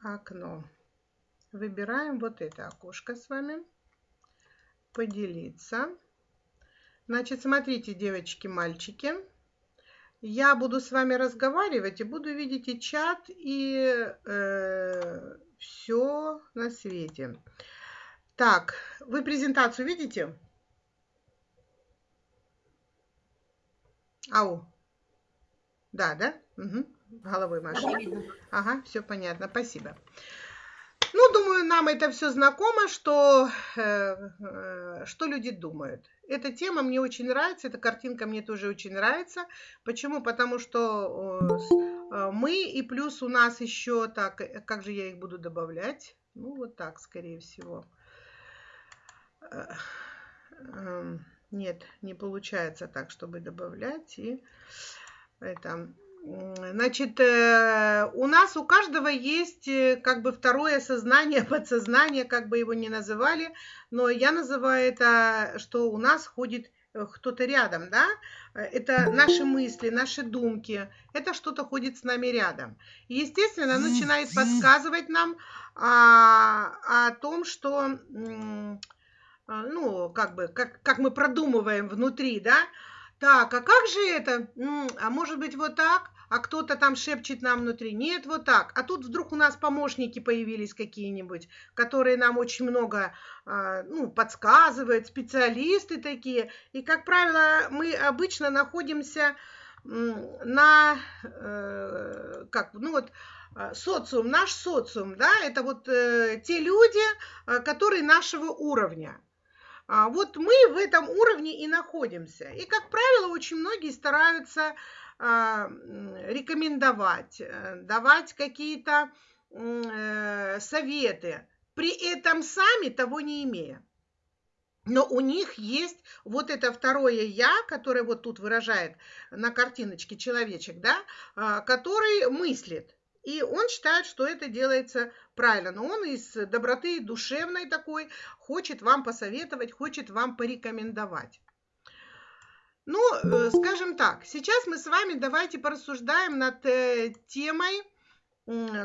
окно. Выбираем вот это окошко с вами. Поделиться. Значит, смотрите, девочки, мальчики. Я буду с вами разговаривать и буду видеть и чат, и э, все на свете. Так, вы презентацию видите? Ау. Да, да? Угу. Головой машу. Ага, все понятно. Спасибо. Ну, думаю, нам это все знакомо, что, э, э, что люди думают. Эта тема мне очень нравится, эта картинка мне тоже очень нравится. Почему? Потому что э, мы и плюс у нас еще так, э, как же я их буду добавлять? Ну, вот так, скорее всего. Э, эм, нет, не получается так, чтобы добавлять. И это Значит, э, у нас у каждого есть э, как бы второе сознание, подсознание, как бы его ни называли, но я называю это, что у нас ходит э, кто-то рядом, да, это наши мысли, наши думки, это что-то ходит с нами рядом. И, естественно, начинает подсказывать нам а, о том, что, ну, как бы, как, как мы продумываем внутри, да, так, а как же это? А может быть вот так? А кто-то там шепчет нам внутри. Нет, вот так. А тут вдруг у нас помощники появились какие-нибудь, которые нам очень много а, ну, подсказывают, специалисты такие. И, как правило, мы обычно находимся на, э, как, ну вот, а, социум, наш социум, да, это вот э, те люди, э, которые нашего уровня. А вот мы в этом уровне и находимся. И, как правило, очень многие стараются рекомендовать, э, давать какие-то э, советы, при этом сами того не имея. Но у них есть вот это второе «я», которое вот тут выражает на картиночке человечек, да, а, который мыслит. И он считает, что это делается правильно. Но он из доброты душевной такой хочет вам посоветовать, хочет вам порекомендовать. Ну, э, скажем так, сейчас мы с вами давайте порассуждаем над э, темой,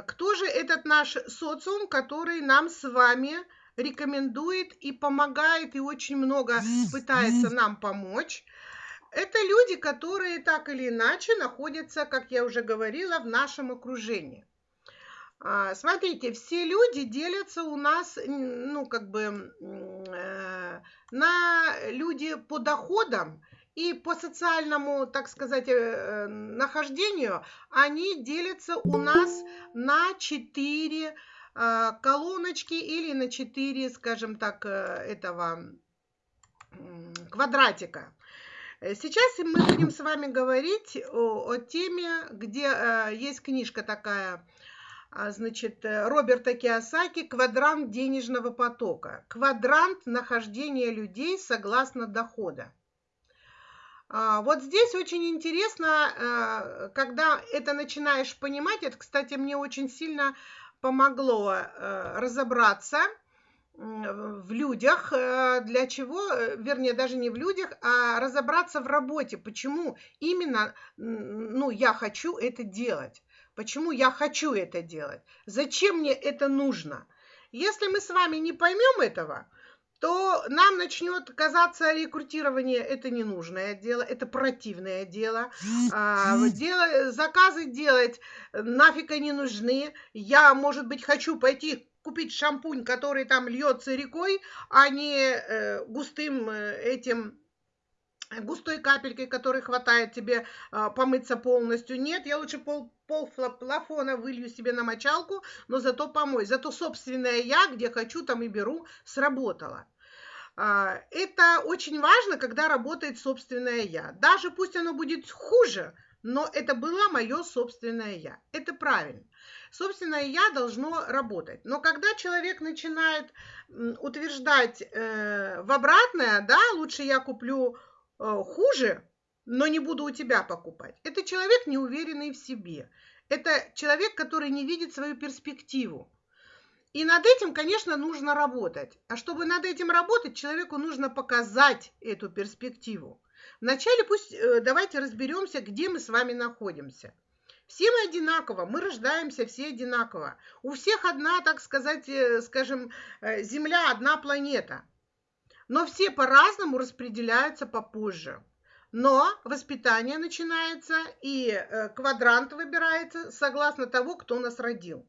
кто же этот наш социум, который нам с вами рекомендует и помогает, и очень много пытается нам помочь. Это люди, которые так или иначе находятся, как я уже говорила, в нашем окружении. А, смотрите, все люди делятся у нас, ну, как бы, э, на люди по доходам и по социальному, так сказать, э, нахождению, они делятся у нас на четыре а, колоночки или на четыре, скажем так, э, этого квадратика. Э, сейчас мы будем с вами говорить о, о теме, где э, есть книжка такая, э, значит, э, Роберта Киосаки «Квадрант денежного потока». Квадрант нахождения людей согласно дохода. А, вот здесь очень интересно, э, когда это начинаешь понимать, это, кстати, мне очень сильно помогло разобраться – в людях, э, для чего, э, вернее, даже не в людях, а разобраться в работе, почему именно, ну, я хочу это делать, почему я хочу это делать, зачем мне это нужно. Если мы с вами не поймем этого, то нам начнет казаться рекрутирование это ненужное дело, это противное дело, а, дело заказы делать нафиг они нужны. Я, может быть, хочу пойти купить шампунь, который там льется рекой, а не э, густым э, этим густой капелькой, которой хватает тебе э, помыться полностью. Нет, я лучше пол, пол плафона вылью себе на мочалку, но зато помой. Зато собственное я, где хочу, там и беру, сработало. Э, это очень важно, когда работает собственное я. Даже пусть оно будет хуже, но это было мое собственное я. Это правильно собственное я должно работать. Но когда человек начинает утверждать э, в обратное, да, лучше я куплю э, хуже, но не буду у тебя покупать. Это человек неуверенный в себе. Это человек, который не видит свою перспективу. И над этим, конечно, нужно работать. А чтобы над этим работать, человеку нужно показать эту перспективу. Вначале пусть э, давайте разберемся, где мы с вами находимся. Все мы одинаково, мы рождаемся все одинаково. У всех одна, так сказать, э, скажем, э, Земля, одна планета. Но все по-разному распределяются попозже. Но воспитание начинается и квадрант выбирается согласно того, кто нас родил.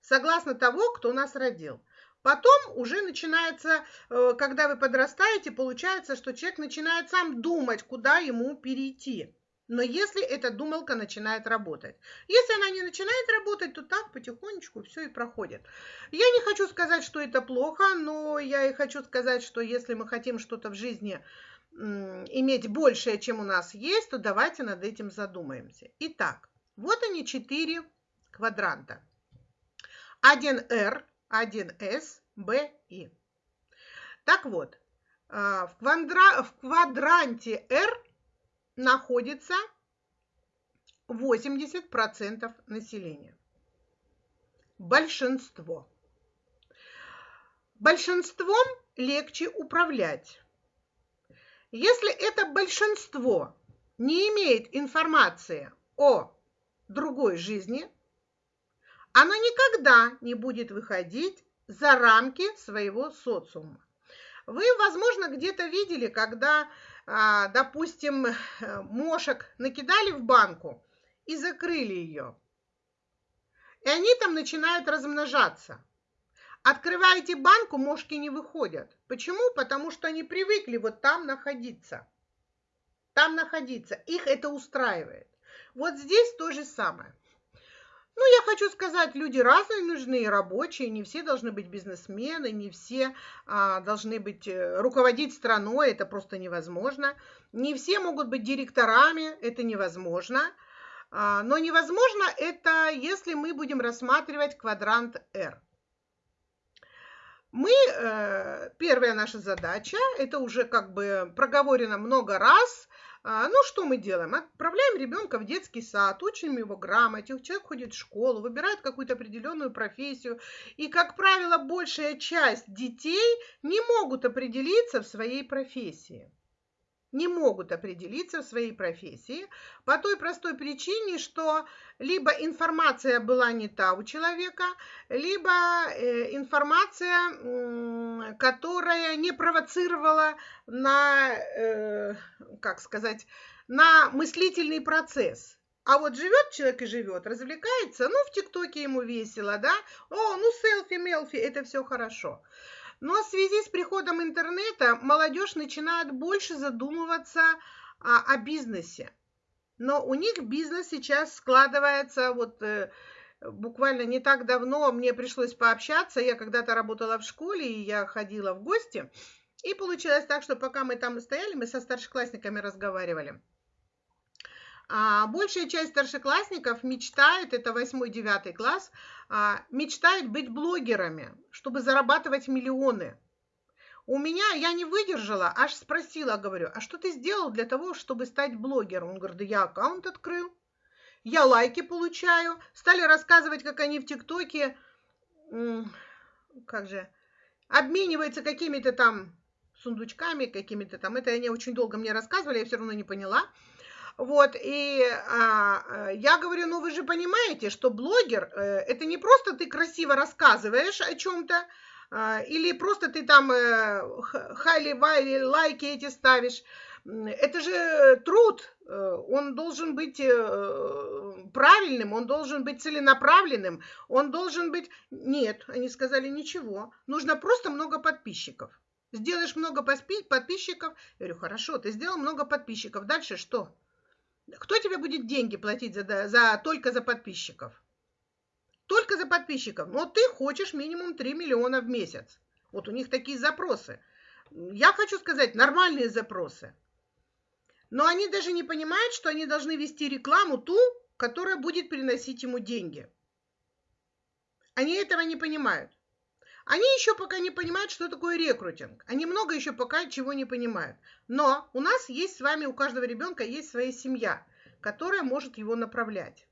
Согласно того, кто нас родил. Потом уже начинается, когда вы подрастаете, получается, что человек начинает сам думать, куда ему перейти. Но если эта думалка начинает работать. Если она не начинает работать, то так потихонечку все и проходит. Я не хочу сказать, что это плохо, но я и хочу сказать, что если мы хотим что-то в жизни иметь большее, чем у нас есть, то давайте над этим задумаемся. Итак, вот они четыре квадранта. 1R, 1S, B, I. Так вот, а, в, квадра... в квадранте R находится 80% населения. Большинство. Большинством легче управлять. Если это большинство не имеет информации о другой жизни, оно никогда не будет выходить за рамки своего социума. Вы, возможно, где-то видели, когда а, допустим, мошек накидали в банку и закрыли ее. И они там начинают размножаться. Открываете банку, мошки не выходят. Почему? Потому что они привыкли вот там находиться. Там находиться. Их это устраивает. Вот здесь то же самое. Ну, я хочу сказать, люди разные нужны, рабочие, не все должны быть бизнесмены, не все а, должны быть э, руководить страной, это просто невозможно. Не все могут быть директорами, это невозможно. А, но невозможно это, если мы будем рассматривать квадрант R. Мы, э, первая наша задача, это уже как бы проговорено много раз – ну, что мы делаем? Отправляем ребенка в детский сад, учим его грамоте, человек ходит в школу, выбирает какую-то определенную профессию. И, как правило, большая часть детей не могут определиться в своей профессии не могут определиться в своей профессии по той простой причине, что либо информация была не та у человека, либо э, информация, которая не провоцировала на, э, как сказать, на мыслительный процесс. А вот живет человек и живет, развлекается, ну, в ТикТоке ему весело, да, о, ну, селфи-мелфи, это все хорошо. Но в связи с приходом интернета молодежь начинает больше задумываться о, о бизнесе. Но у них бизнес сейчас складывается вот э, буквально не так давно мне пришлось пообщаться. Я когда-то работала в школе, и я ходила в гости. И получилось так, что пока мы там стояли, мы со старшеклассниками разговаривали. А большая часть старшеклассников мечтает, это 8-9 класс, а, мечтает быть блогерами, чтобы зарабатывать миллионы. У меня, я не выдержала, аж спросила, говорю, а что ты сделал для того, чтобы стать блогером? Он говорит, да я аккаунт открыл, я лайки получаю. Стали рассказывать, как они в ТикТоке, как же, обмениваются какими-то там сундучками, какими-то там. Это они очень долго мне рассказывали, я все равно не поняла. Вот, и а, э, я говорю, ну вы же понимаете, что блогер, э, это не просто ты красиво рассказываешь о чем-то, э, или просто ты там э, хайли-вайли, лайки эти ставишь. Это же труд, э, он должен быть правильным, он должен быть целенаправленным, он должен быть... Нет, они сказали, ничего, нужно просто много подписчиков. Сделаешь много подписчиков, я говорю, хорошо, ты сделал много подписчиков, дальше что? Кто тебе будет деньги платить за, за, только за подписчиков? Только за подписчиков. Но ты хочешь минимум 3 миллиона в месяц. Вот у них такие запросы. Я хочу сказать, нормальные запросы. Но они даже не понимают, что они должны вести рекламу ту, которая будет приносить ему деньги. Они этого не понимают. Они еще пока не понимают, что такое рекрутинг. Они много еще пока чего не понимают. Но у нас есть с вами, у каждого ребенка есть своя семья, которая может его направлять.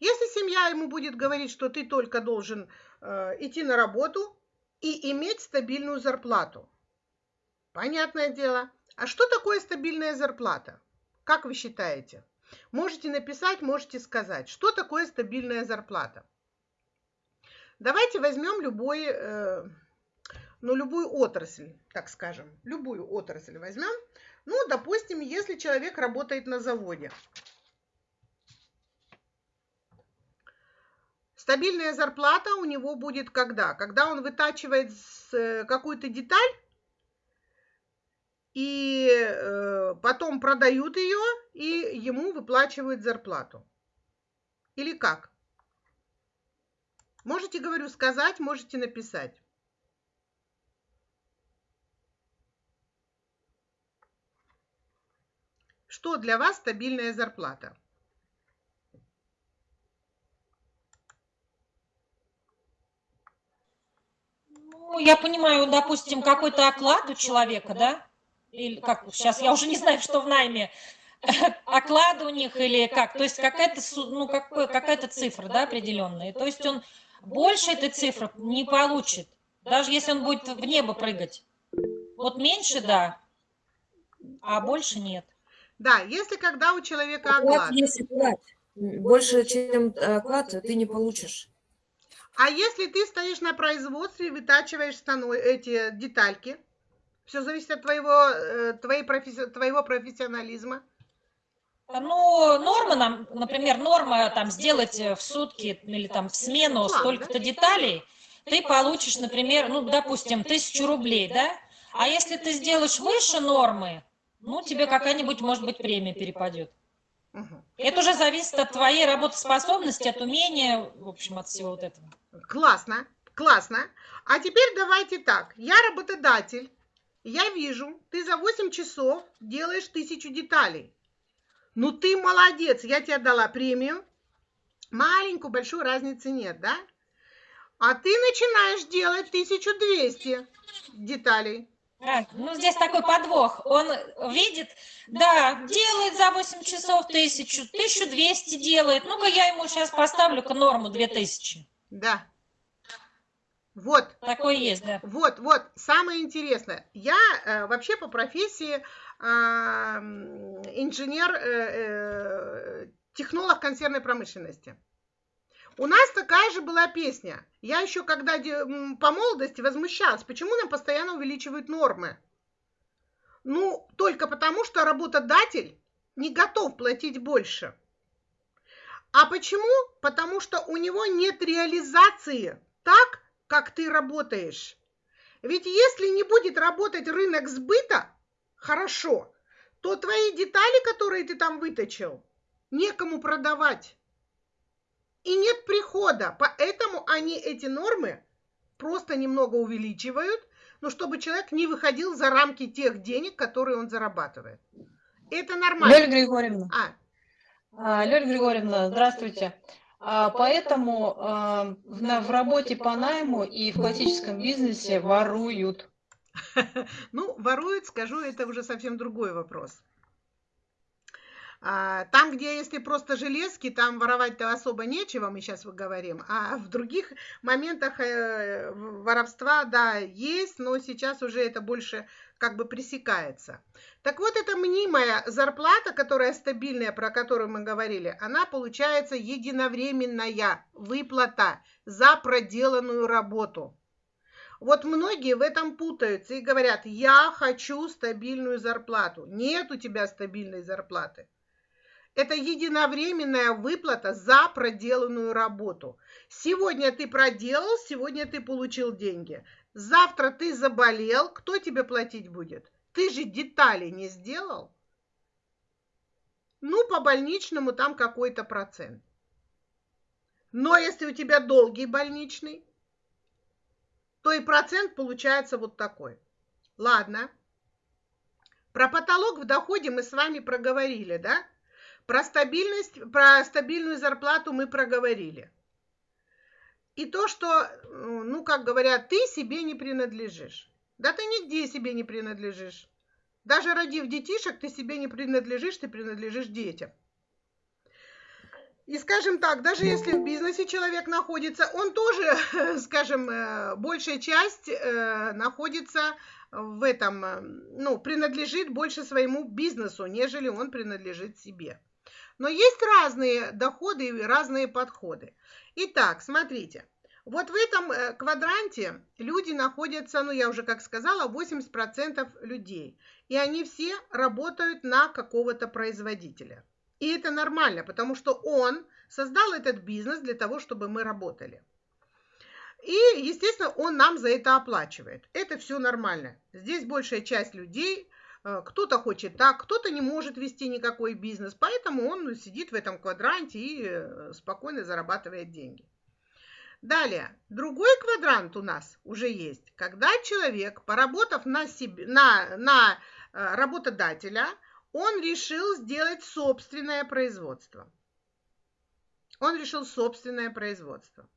Если семья ему будет говорить, что ты только должен э, идти на работу и иметь стабильную зарплату. Понятное дело. А что такое стабильная зарплата? Как вы считаете? Можете написать, можете сказать, что такое стабильная зарплата. Давайте возьмем любой, э, ну, любую отрасль, так скажем, любую отрасль возьмем. Ну, допустим, если человек работает на заводе. Стабильная зарплата у него будет когда? Когда он вытачивает э, какую-то деталь и э, потом продают ее, и ему выплачивают зарплату. Или как? Можете, говорю, сказать, можете написать. Что для вас стабильная зарплата? Ну, я понимаю, допустим, какой-то оклад у человека, да? Или как сейчас, я уже не знаю, что в найме, оклад у них или как, то есть какая-то ну, какая-то цифра, да, определенная. То есть он больше этой цифры не получит, даже если он будет в небо прыгать. Вот меньше, да, а больше нет. Да, если когда у человека оклад. Если оклад больше, чем оклад, ты не получишь. А если ты стоишь на производстве и вытачиваешь стану, эти детальки, все зависит от твоего, э, твоей професси, твоего профессионализма. Ну, норма нам, например, норма там сделать в сутки или там в смену столько-то деталей, ты получишь, например, ну, допустим, тысячу рублей, да? А если ты сделаешь выше нормы, ну, тебе какая-нибудь, может быть, премия перепадет. Угу. Это уже зависит от твоей работоспособности, от умения, в общем, от всего вот этого. Классно, классно. А теперь давайте так. Я работодатель. Я вижу, ты за 8 часов делаешь тысячу деталей. Ну ты молодец, я тебе дала премию. Маленькую, большую разницы нет, да? А ты начинаешь делать 1200 деталей. А, ну, здесь такой подвох. Он видит, да, делает за 8 часов 1000, 1200 делает. Ну-ка, я ему сейчас поставлю-ка норму 2000. Да. Вот. Такое есть, да. Вот, вот. Самое интересное. Я э, вообще по профессии инженер, э, э, технолог консервной промышленности. У нас такая же была песня. Я еще когда по молодости возмущалась, почему нам постоянно увеличивают нормы. Ну, только потому, что работодатель не готов платить больше. А почему? Потому что у него нет реализации так, как ты работаешь. Ведь если не будет работать рынок сбыта хорошо, то твои детали, которые ты там выточил, некому продавать. И нет прихода. Поэтому они эти нормы просто немного увеличивают, но чтобы человек не выходил за рамки тех денег, которые он зарабатывает. Это нормально. Лёля Григорьевна. А, а, Лёля Григорьевна, здравствуйте. А, поэтому а, в работе по найму и в классическом бизнесе воруют. Ну, воруют, скажу, это уже совсем другой вопрос. Там, где если просто железки, там воровать-то особо нечего, мы сейчас говорим. А в других моментах э, воровства, да, есть, но сейчас уже это больше как бы пресекается. Так вот, эта мнимая зарплата, которая стабильная, про которую мы говорили, она получается единовременная выплата за проделанную работу. Вот многие в этом путаются и говорят, я хочу стабильную зарплату. Нет у тебя стабильной зарплаты. Это единовременная выплата за проделанную работу. Сегодня ты проделал, сегодня ты получил деньги. Завтра ты заболел, кто тебе платить будет? Ты же детали не сделал. Ну, по больничному там какой-то процент. Но если у тебя долгий больничный, то и процент получается вот такой. Ладно. Про потолок в доходе мы с вами проговорили, да? Про стабильность, про стабильную зарплату мы проговорили. И то, что, ну, как говорят, ты себе не принадлежишь. Да ты нигде себе не принадлежишь. Даже родив детишек, ты себе не принадлежишь, ты принадлежишь детям. И скажем так, даже если в бизнесе человек находится, он тоже, скажем, э, большая часть э, находится в этом, э, ну, принадлежит больше своему бизнесу, нежели он принадлежит себе. Но есть разные доходы и разные подходы. Итак, смотрите. Вот в этом квадранте люди находятся, ну я уже как сказала, 80% людей. И они все работают на какого-то производителя. И это нормально, потому что он создал этот бизнес для того, чтобы мы работали. И, естественно, он нам за это оплачивает. Это все нормально. Здесь большая часть людей, э, кто-то хочет так, кто-то не может вести никакой бизнес, поэтому он сидит в этом квадранте и э, спокойно зарабатывает деньги. Далее, другой квадрант у нас уже есть, когда человек, поработав на, себе, на, на э, работодателя, он решил сделать собственное производство. Он решил собственное производство.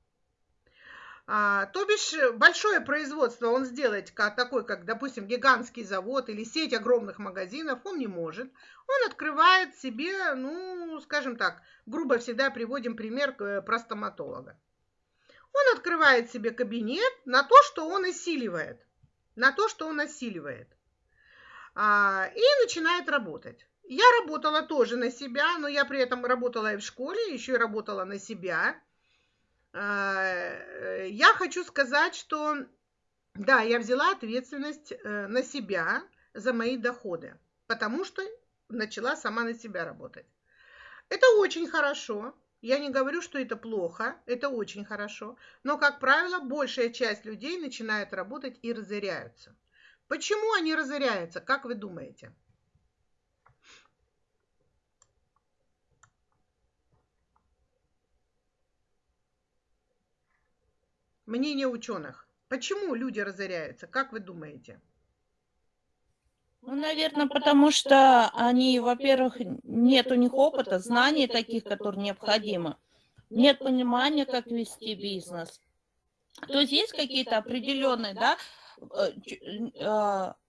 А, то бишь большое производство он сделать как, такой, как, допустим, гигантский завод или сеть огромных магазинов, он не может. Он открывает себе, ну, скажем так, грубо всегда приводим пример э, про стоматолога. Он открывает себе кабинет на то, что он осиливает. На то, что он осиливает. А, и начинает работать. Я работала тоже на себя, но я при этом работала и в школе, еще и работала на себя. Э, я хочу сказать, что да, я взяла ответственность э, на себя за мои доходы, потому что начала сама на себя работать. Это очень хорошо. Я не говорю, что это плохо, это очень хорошо. Но, как правило, большая часть людей начинает работать и разоряются. Почему они разоряются, как вы думаете? мнение ученых. Почему люди разоряются? Как вы думаете? Ну, наверное, потому что они, во-первых, нет у них опыта, знаний таких, которые необходимы. Нет понимания, как вести бизнес. То есть есть какие-то определенные, да,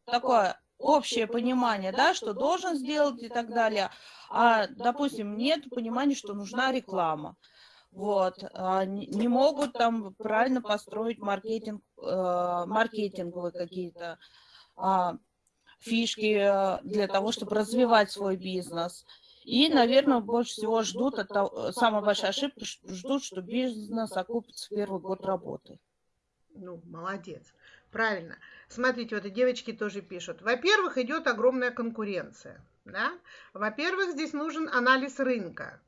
такое общее понимание, да, что должен сделать и так далее. А, допустим, нет понимания, что нужна реклама вот, а, не могут там правильно построить маркетинг, э, маркетинговые какие-то а, фишки э, для того, чтобы развивать свой бизнес. И, наверное, больше всего ждут, это самая большая ошибка, ждут, что бизнес окупится в первый год работы. Ну, молодец. Правильно. Смотрите, вот и девочки тоже пишут. Во-первых, идет огромная конкуренция. Да? Во-первых, здесь нужен анализ рынка.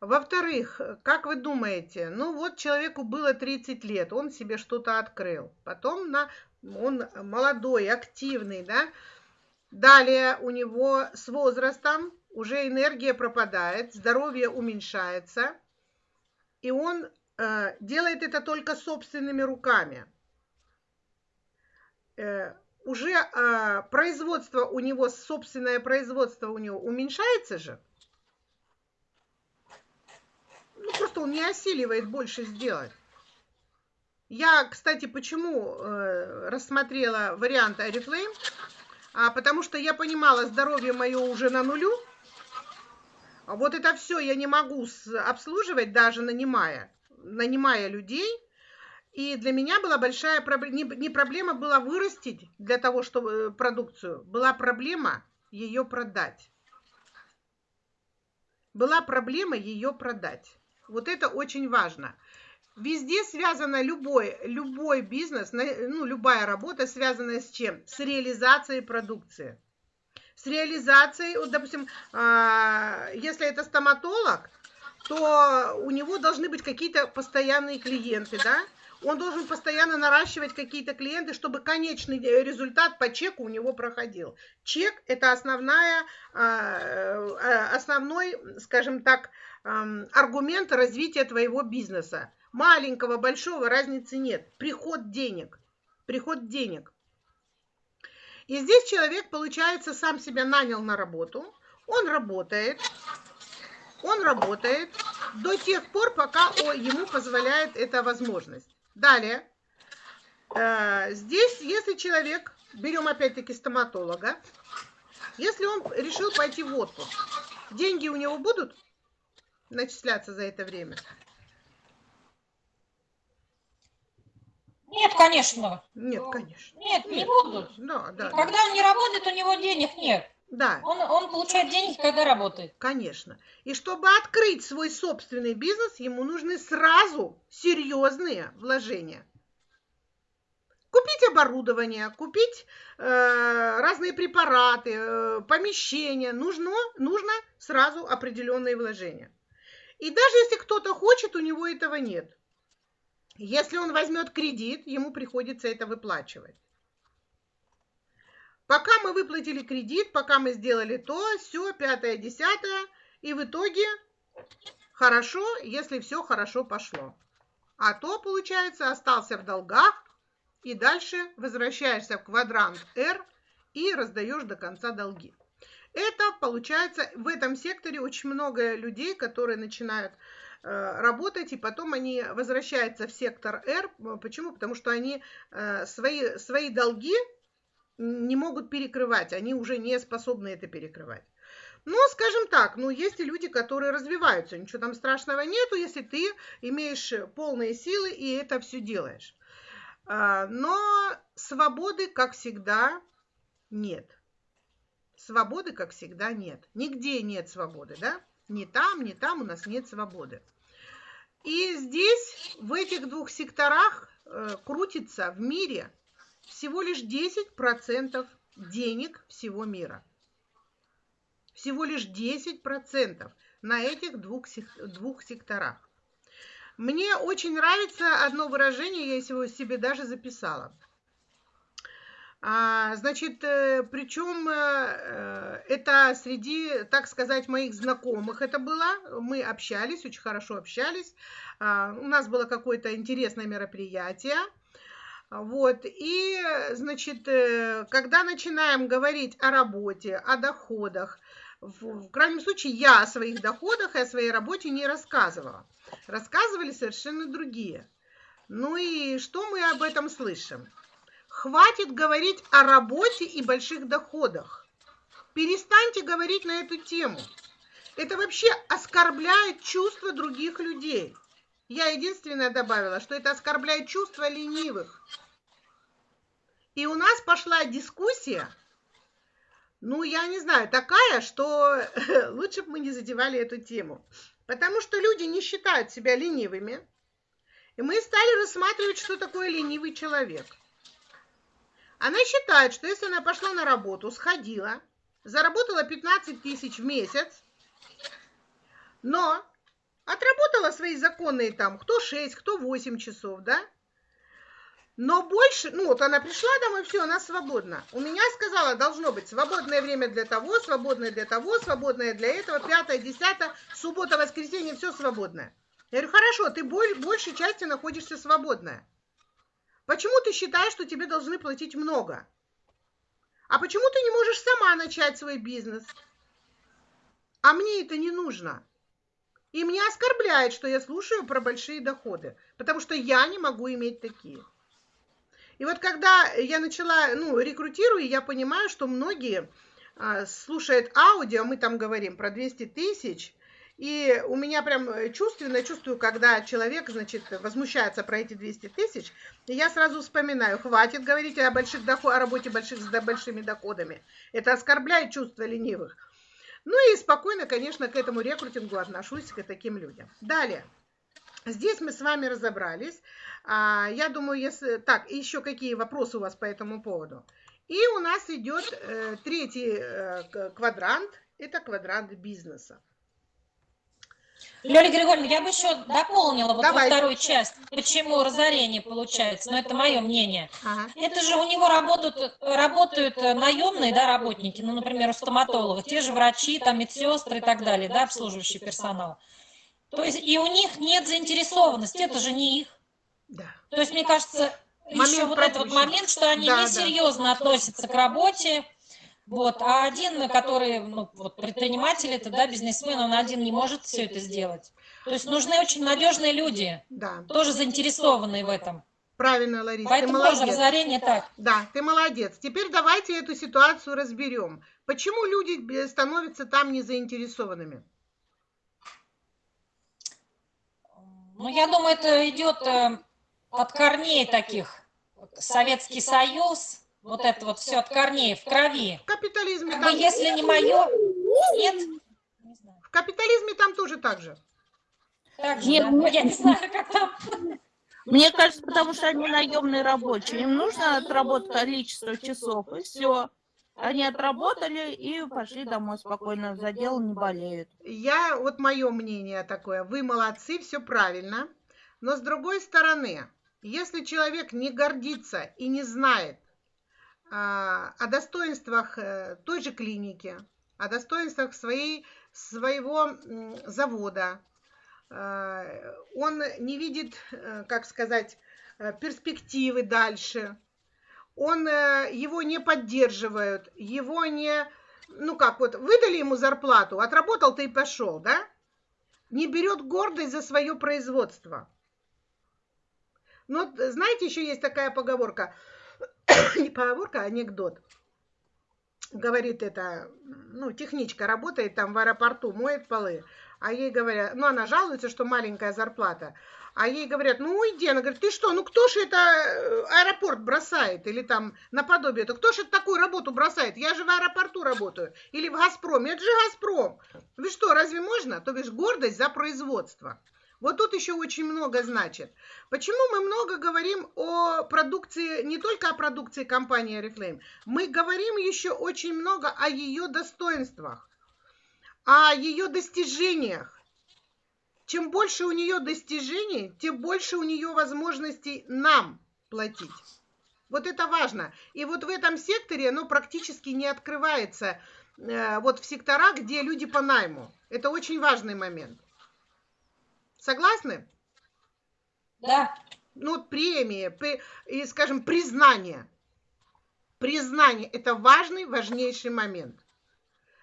Во-вторых, как вы думаете, ну вот человеку было 30 лет, он себе что-то открыл. Потом на, он молодой, активный, да. Далее у него с возрастом уже энергия пропадает, здоровье уменьшается, и он э, делает это только собственными руками. Э, уже э, производство у него, собственное производство у него уменьшается же ну, просто он не осиливает больше сделать. Я, кстати, почему э, рассмотрела вариант Арифлейм? А, потому что я понимала, здоровье мое уже на нулю. Вот это все я не могу обслуживать, даже нанимая, нанимая людей. И для меня была большая проблема, не, проблема была вырастить для того, чтобы э, продукцию, была проблема ее продать. Была проблема ее продать. Вот это очень важно. Везде связано любой, любой бизнес, ну, любая работа связана с чем? С реализацией продукции. С реализацией, вот, допустим, а, если это стоматолог, то у него должны быть какие-то постоянные клиенты, да? Он должен постоянно наращивать какие-то клиенты, чтобы конечный результат по чеку у него проходил. Чек – это основная, а, э, основной, скажем так, аргумент развития твоего бизнеса. Маленького, большого разницы нет. Приход денег. Приход денег. И здесь человек, получается, сам себя нанял на работу. Он работает. Он работает до тех пор, пока ему позволяет эта возможность. Далее. Э, здесь, если человек, берем опять-таки стоматолога, если он решил пойти в отпуск, деньги у него будут? начисляться за это время? Нет, конечно. Нет, конечно. Нет, не будут. Да, да. Когда да. он не работает, у него денег нет. Да, Он, он получает деньги, когда работает. конечно. И чтобы открыть свой собственный бизнес, ему нужны сразу серьезные вложения. Купить оборудование, купить э, разные препараты, э, помещения. Нужно, нужно сразу определенные вложения. И даже если кто-то хочет, у него этого нет. Если он возьмет кредит, ему приходится это выплачивать. Пока мы выплатили кредит, пока мы сделали то, все, пятое, десятое, и в итоге хорошо, если все хорошо пошло. А то, получается, остался в долгах, и дальше возвращаешься в квадрант R и раздаешь до конца долги. Это получается, в этом секторе очень много людей, которые начинают э, работать, и потом они возвращаются в сектор R. Почему? Потому что они э, свои, свои долги не могут перекрывать, они уже не способны это перекрывать. Но, скажем так, ну, есть и люди, которые развиваются, ничего там страшного нету, если ты имеешь полные силы и это все делаешь. А, но свободы, как всегда, нет. Свободы, как всегда, нет. Нигде нет свободы, да? Ни там, ни там у нас нет свободы. И здесь, в этих двух секторах, э, крутится в мире всего лишь 10% денег всего мира. Всего лишь 10% на этих двух, двух секторах. Мне очень нравится одно выражение, я его себе даже записала. А, значит, э, причем э, это среди, так сказать, моих знакомых это было. Мы общались, очень хорошо общались. А, у нас было какое-то интересное мероприятие. Вот, и, значит, э, когда начинаем говорить о работе, о доходах, в, в крайнем случае я о своих доходах и о своей работе не рассказывала. Рассказывали совершенно другие. Ну и что мы об этом слышим? Хватит говорить о работе и больших доходах. Перестаньте говорить на эту тему. Это вообще оскорбляет чувства других людей. Я единственное добавила, что это оскорбляет чувства ленивых. И у нас пошла дискуссия, ну, я не знаю, такая, что лучше бы мы не задевали эту тему. Потому что люди не считают себя ленивыми. И мы стали рассматривать, что такое ленивый человек. Она считает, что если она пошла на работу, сходила, заработала 15 тысяч в месяц, но отработала свои законные там, кто 6, кто 8 часов, да, но больше, ну вот она пришла домой, все, она свободна. У меня сказала, должно быть свободное время для того, свободное для того, свободное для этого, пятое, десятое, суббота, воскресенье, все свободное. Я говорю, хорошо, ты большей части находишься свободная. Почему ты считаешь, что тебе должны платить много? А почему ты не можешь сама начать свой бизнес? А мне это не нужно. И меня оскорбляет, что я слушаю про большие доходы, потому что я не могу иметь такие. И вот когда я начала, ну, рекрутирую, я понимаю, что многие а, слушают аудио, мы там говорим про 200 тысяч, и у меня прям чувственно чувствую, когда человек, значит, возмущается про эти 200 тысяч, я сразу вспоминаю, хватит говорить о, больших доход, о работе больших с большими доходами. Это оскорбляет чувства ленивых. Ну и спокойно, конечно, к этому рекрутингу отношусь, к таким людям. Далее. Здесь мы с вами разобрались. А, я думаю, если... Так, еще какие вопросы у вас по этому поводу? И у нас идет э, третий э, квадрант. Это квадрант бизнеса. Лёля Григорьевна, я бы еще дополнила вот Давай. во вторую часть, почему разорение получается, но это мое мнение. Ага. Это же у него работают, работают наемные да, работники, ну, например, у стоматолога, те же врачи, там, медсестры и так далее, да, обслуживающий персонал. То есть и у них нет заинтересованности, это же не их. Да. То есть, мне кажется, момент еще вот этот вот момент, что они да, несерьезно да. относятся к работе, вот, а один, который, ну, вот, предприниматель, это, да, бизнесмен, он один не может все это сделать. То есть нужны очень надежные люди, да. тоже заинтересованные в этом. Правильно, Лариса, Поэтому ты молодец. тоже разорение так. Да, ты молодец. Теперь давайте эту ситуацию разберем. Почему люди становятся там незаинтересованными? Ну, я думаю, это идет э, от корней таких. Советский Союз, Вот это вот все от корней, в крови. В капитализме Как бы, там, если не мое, нет. В капитализме там тоже так же. Так же, Нет, да? мне- Ну, я не знаю, как там. Мне кажется, потому что они наемные рабочие. Им нужно отработать количество часов, и все. Они отработали и пошли домой спокойно, за дело не болеют. Я, вот мое мнение такое, вы молодцы, все правильно. Но с другой стороны, если человек не гордится и не знает а, о достоинствах э, той же клиники, о достоинствах своей, своего завода, э, он не видит, э, как сказать, перспективы дальше, он, его не поддерживают, его не, ну как, вот выдали ему зарплату, отработал ты и пошел, да? Не берет гордость за свое производство. Ну, знаете, еще есть такая поговорка, не поговорка, а анекдот. Говорит это, ну, техничка работает там в аэропорту, моет полы, а ей говорят, ну, она жалуется, что маленькая зарплата, а ей говорят, ну, уйди, она говорит, ты что, ну, кто же это э, аэропорт бросает, или там наподобие, это кто же такую работу бросает, я же в аэропорту работаю, или в Газпроме, это же Газпром, вы что, разве можно? То бишь гордость за производство. Вот тут еще очень много значит. Почему мы много говорим о продукции, не только о продукции компании Oriflame, мы говорим еще очень много о ее достоинствах, о ее достижениях. Чем больше у нее достижений, тем больше у нее возможностей нам платить. Вот это важно. И вот в этом секторе оно практически не открывается э, вот в сектора, где люди по найму. Это очень важный момент. Согласны? Да. Ну, вот премии, при- и, скажем, признание. Признание – это важный, важнейший момент.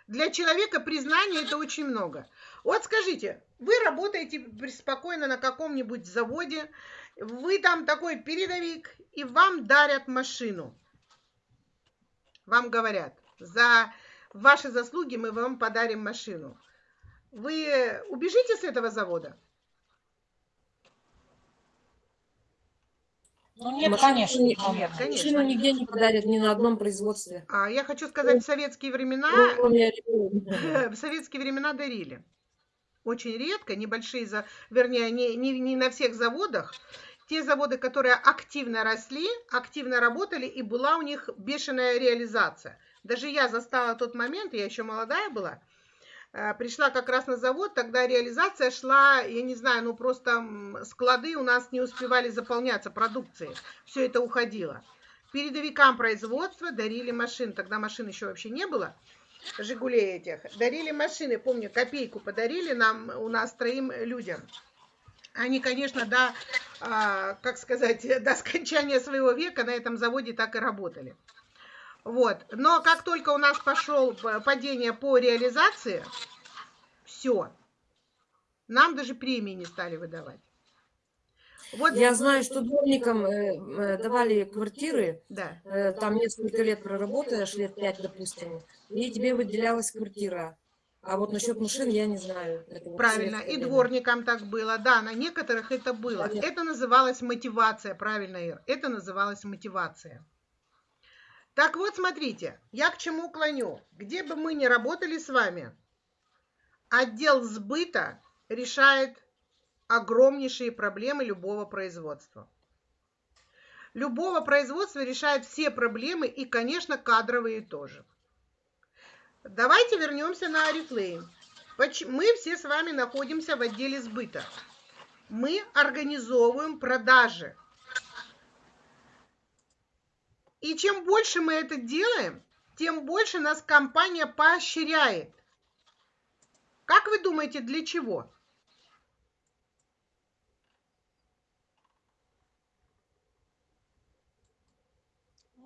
Для человека признание – это очень много. Вот скажите, вы работаете спокойно на каком-нибудь заводе, вы там такой передовик, и вам дарят машину. Вам говорят, за ваши заслуги мы вам подарим машину. Вы убежите с этого завода? Ну, нет, Машину конечно, не- наверное. Конечно. Машину нигде не подарят, ни на одном производстве. А я хочу сказать, в советские времена Орифлейма. в советские времена дарили. Очень редко, небольшие, за- вернее, не, не, не на всех заводах. Те заводы, которые активно росли, активно работали, и была у них бешеная реализация. Даже я застала тот момент, я еще молодая была, пришла как раз на завод, тогда реализация шла, я не знаю, ну просто склады у нас не успевали заполняться продукцией, все это уходило. Передовикам производства дарили машины, тогда машин еще вообще не было, Жигулей этих, дарили машины, помню, копейку подарили нам, у нас троим людям. Они, конечно, до, а, как сказать, до скончания своего века на этом заводе так и работали. Вот. Но как только у нас пошел п- падение по реализации, все. Нам даже премии не стали выдавать. Вот, Я знаю, что дворникам э, э, давали квартиры, да. э, там несколько лет проработаешь, лет пять, допустим, и тебе выделялась квартира. А вот насчет машин я не знаю. Это Правильно, и дворникам так было, да, на некоторых это было. Понятно. Это называлось мотивация, правильно, Ир, это называлось мотивация. Так вот, смотрите, я к чему клоню. Где бы мы ни работали с вами, отдел сбыта решает огромнейшие проблемы любого производства. Любого производства решает все проблемы и, конечно, кадровые тоже. Давайте вернемся на Арифлейм. Мы все с вами находимся в отделе сбыта. Мы организовываем продажи. И чем больше мы это делаем, тем больше нас компания поощряет. Как вы думаете, для чего?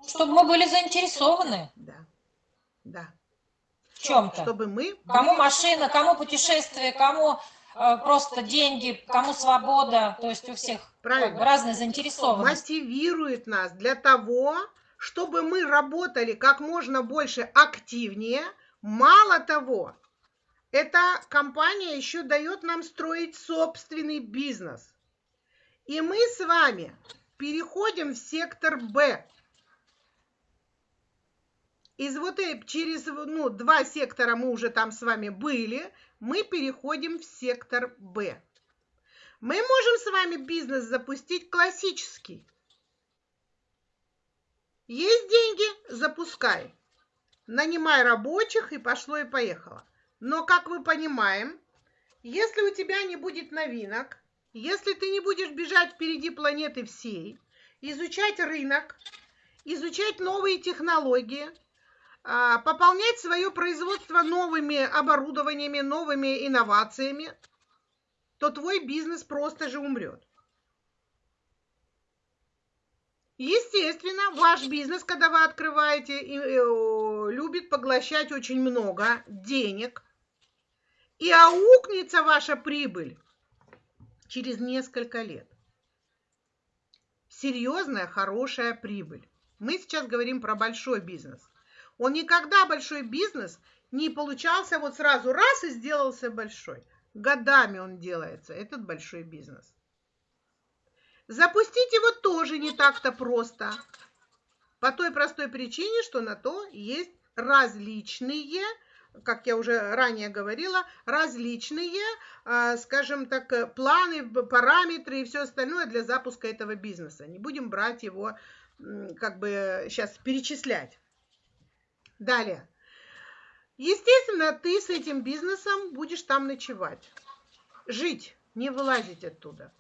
Чтобы мы были заинтересованы Да, да. в чем-то. Чтобы мы Кому машина, кому путешествие, кому э, просто деньги, кому свобода. То есть у всех Правильно. разная заинтересованность. мотивирует нас для того, чтобы мы работали как можно больше активнее. Мало того, эта компания еще дает нам строить собственный бизнес. И мы с вами переходим в сектор Б. из вот через ну, два сектора мы уже там с вами были, мы переходим в сектор Б. Мы можем с вами бизнес запустить классический. Есть деньги, запускай. Нанимай рабочих и пошло и поехало. Но, как мы понимаем, если у тебя не будет новинок, если ты не будешь бежать впереди планеты всей, изучать рынок, изучать новые технологии, а, пополнять свое производство новыми оборудованиями, новыми инновациями, то твой бизнес просто же умрет. Естественно, ваш бизнес, когда вы открываете, э, любит поглощать очень много денег. И аукнется ваша прибыль через несколько лет. Серьезная, хорошая прибыль. Мы сейчас говорим про большой бизнес. Он никогда большой бизнес не получался вот сразу раз и сделался большой. Годами он делается, этот большой бизнес. Запустить его тоже не так-то просто. По той простой причине, что на то есть различные, как я уже ранее говорила, различные, а, скажем так, планы, параметры и все остальное для запуска этого бизнеса. Не будем брать его, как бы сейчас перечислять. Далее. Естественно, ты с этим бизнесом будешь там ночевать. Жить, не вылазить оттуда.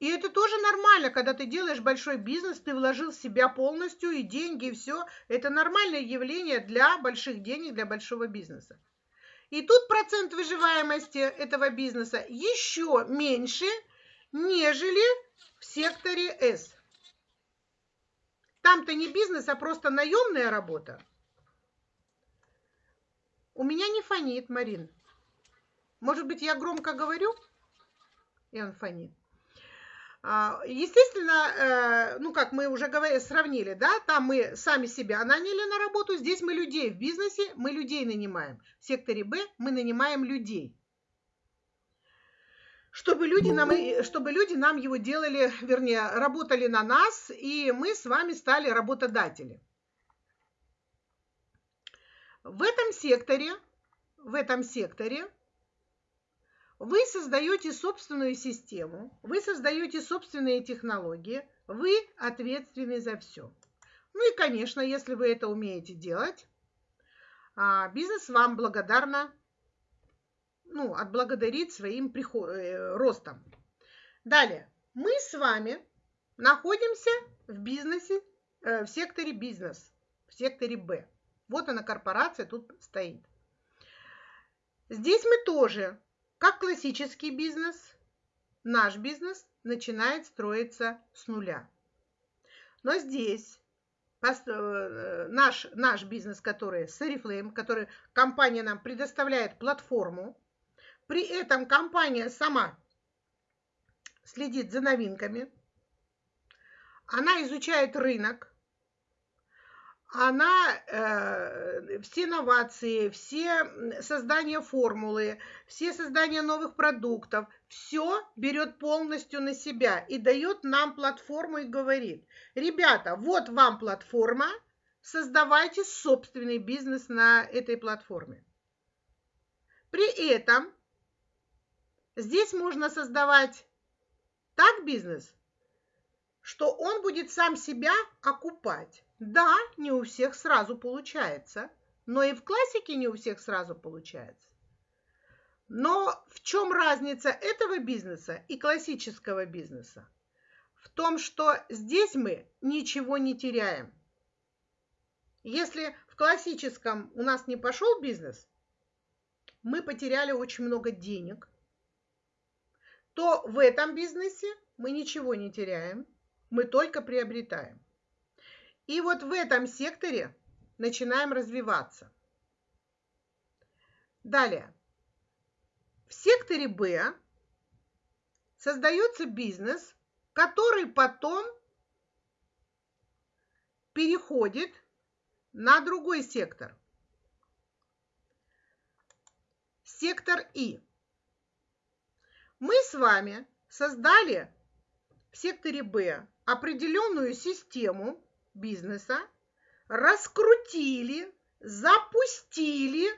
И это тоже нормально, когда ты делаешь большой бизнес, ты вложил в себя полностью и деньги, и все. Это нормальное явление для больших денег, для большого бизнеса. И тут процент выживаемости этого бизнеса еще меньше, нежели в секторе S. Там-то не бизнес, а просто наемная работа. У меня не фонит, Марин. Может быть, я громко говорю, и он фонит. А, естественно, э, ну как мы уже говорили, сравнили, да, там мы сами себя наняли на работу, здесь мы людей в бизнесе, мы людей нанимаем. В секторе Б мы нанимаем людей. Чтобы люди, нам, чтобы люди нам его делали, вернее, работали на нас, и мы с вами стали работодатели. В этом секторе, в этом секторе вы создаете собственную систему, вы создаете собственные технологии, вы ответственны за все. Ну и, конечно, если вы это умеете делать, а, бизнес вам благодарно, ну, отблагодарит своим приход, э, ростом. Далее, мы с вами находимся в бизнесе, э, в секторе бизнес, в секторе Б. Вот она корпорация тут стоит. Здесь мы тоже как классический бизнес, наш бизнес начинает строиться с нуля. Но здесь э, наш, наш бизнес, который с Oriflame, который компания нам предоставляет платформу, при этом компания сама следит за новинками, она изучает рынок, она э, все инновации, все создания формулы, все создания новых продуктов, все берет полностью на себя и дает нам платформу и говорит, ребята, вот вам платформа, создавайте собственный бизнес на этой платформе. При этом здесь можно создавать так бизнес, что он будет сам себя окупать. Да, не у всех сразу получается, но и в классике не у всех сразу получается. Но в чем разница этого бизнеса и классического бизнеса? В том, что здесь мы ничего не теряем. Если в классическом у нас не пошел бизнес, мы потеряли очень много денег, то в этом бизнесе мы ничего не теряем, мы только приобретаем. И вот в этом секторе начинаем развиваться. Далее. В секторе Б создается бизнес, который потом переходит на другой сектор. Сектор И. Мы с вами создали в секторе Б определенную систему, бизнеса, раскрутили, запустили,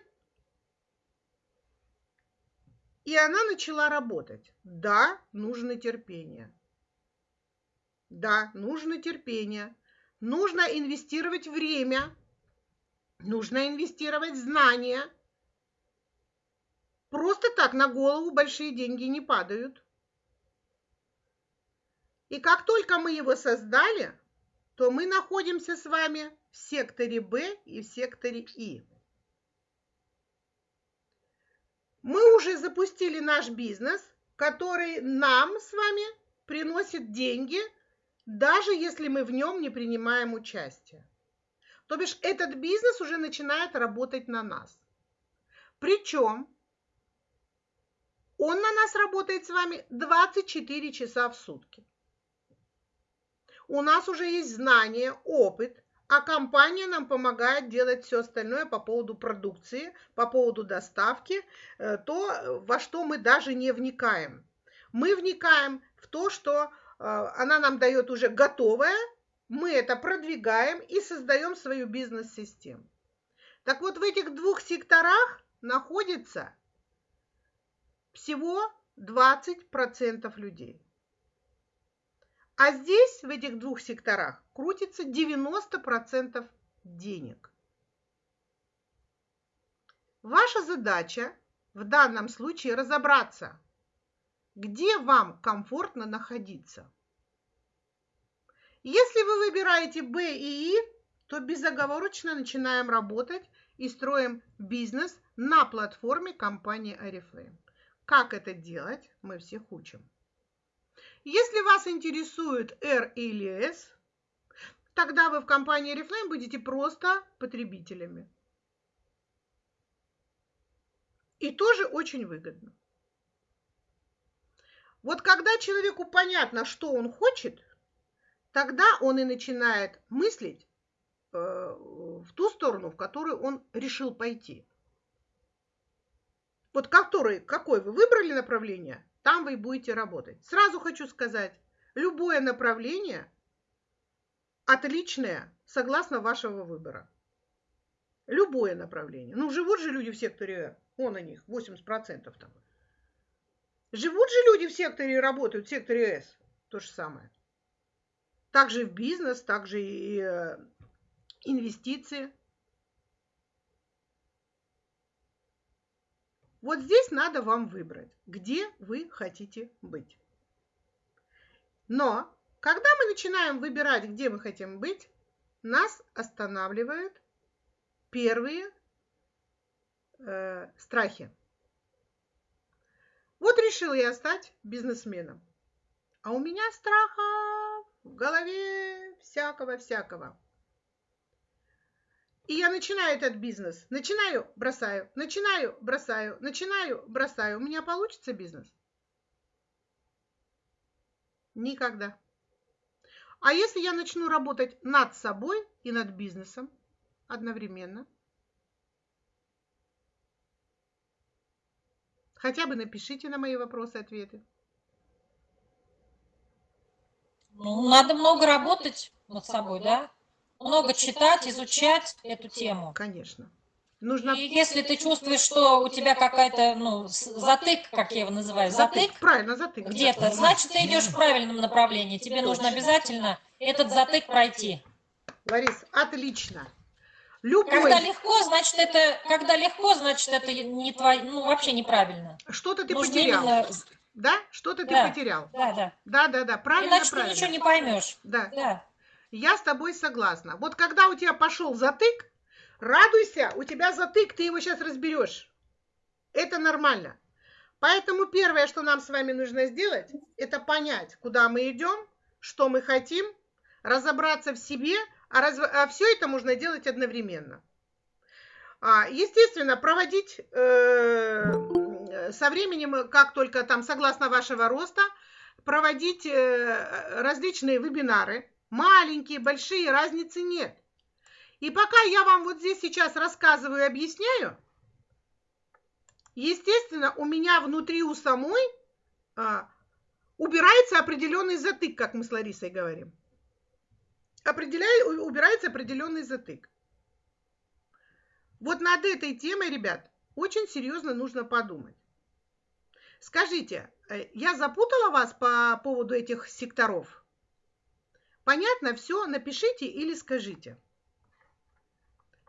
и она начала работать. Да, нужно терпение. Да, нужно терпение. Нужно инвестировать время. Нужно инвестировать знания. Просто так на голову большие деньги не падают. И как только мы его создали, то мы находимся с вами в секторе Б и в секторе И. Мы уже запустили наш бизнес, который нам с вами приносит деньги, даже если мы в нем не принимаем участие. То бишь этот бизнес уже начинает работать на нас. Причем он на нас работает с вами 24 часа в сутки. У нас уже есть знания, опыт, а компания нам помогает делать все остальное по поводу продукции, по поводу доставки, э, то, во что мы даже не вникаем. Мы вникаем в то, что э, она нам дает уже готовое, мы это продвигаем и создаем свою бизнес-систему. Так вот, в этих двух секторах находится всего 20% людей. А здесь, в этих двух секторах, крутится 90% денег. Ваша задача в данном случае разобраться, где вам комфортно находиться. Если вы выбираете Б и И, то безоговорочно начинаем работать и строим бизнес на платформе компании Oriflame. Как это делать, мы всех учим. Если вас интересует R или S, тогда вы в компании Reflame будете просто потребителями. И тоже очень выгодно. Вот когда человеку понятно, что он хочет, тогда он и начинает мыслить э, в ту сторону, в которую он решил пойти. Вот который, какой вы выбрали направление, там вы будете работать. Сразу хочу сказать, любое направление отличное, согласно вашего выбора. Любое направление. Ну, живут же люди в секторе. Он о них, 80% там. Живут же люди в секторе и работают в секторе С. То же самое. Также в бизнес, также и э, инвестиции. Вот здесь надо вам выбрать, где вы хотите быть. Но когда мы начинаем выбирать, где мы хотим быть, нас останавливают первые э, страхи. Вот решил я стать бизнесменом. А у меня страха в голове всякого-всякого. И я начинаю этот бизнес. Начинаю, бросаю, начинаю, бросаю, начинаю, бросаю. У меня получится бизнес? Никогда. А если я начну работать над собой и над бизнесом одновременно? Хотя бы напишите на мои вопросы ответы. Ну, надо много работать над собой, да? Много читать, изучать эту тему. Конечно. Нужно... И если ты чувствуешь, что у тебя какая-то, ну, затык, как я его называю, затык, затык правильно, затык. Где-то, значит, ты идешь в правильном направлении. Тебе нужно обязательно этот затык пройти. Ларис, отлично. Любой... Когда легко, значит, это, когда легко, значит, это не твой, ну, вообще неправильно. Что-то ты Нужно потерял. Именно... Да? Что-то да. ты потерял. Да, да. Да, да, да. Правильно, Иначе правильно. ты ничего не поймешь. Да. да. Я с тобой согласна. Вот когда у тебя пошел затык, радуйся, у тебя затык, ты его сейчас разберешь. Это нормально. Поэтому первое, что нам с вами нужно сделать, это понять, куда мы идем, что мы хотим, разобраться в себе, а, раз... а все это можно делать одновременно. А, естественно, проводить э, со временем, как только там, согласно вашего роста, проводить э, различные вебинары, Маленькие, большие, разницы нет. И пока я вам вот здесь сейчас рассказываю и объясняю, естественно, у меня внутри у самой а, убирается определенный затык, как мы с Ларисой говорим. определяет, убирается определенный затык. Вот над этой темой, ребят, очень серьезно нужно подумать. Скажите, э, я запутала вас по поводу этих секторов? Понятно все? Напишите или скажите.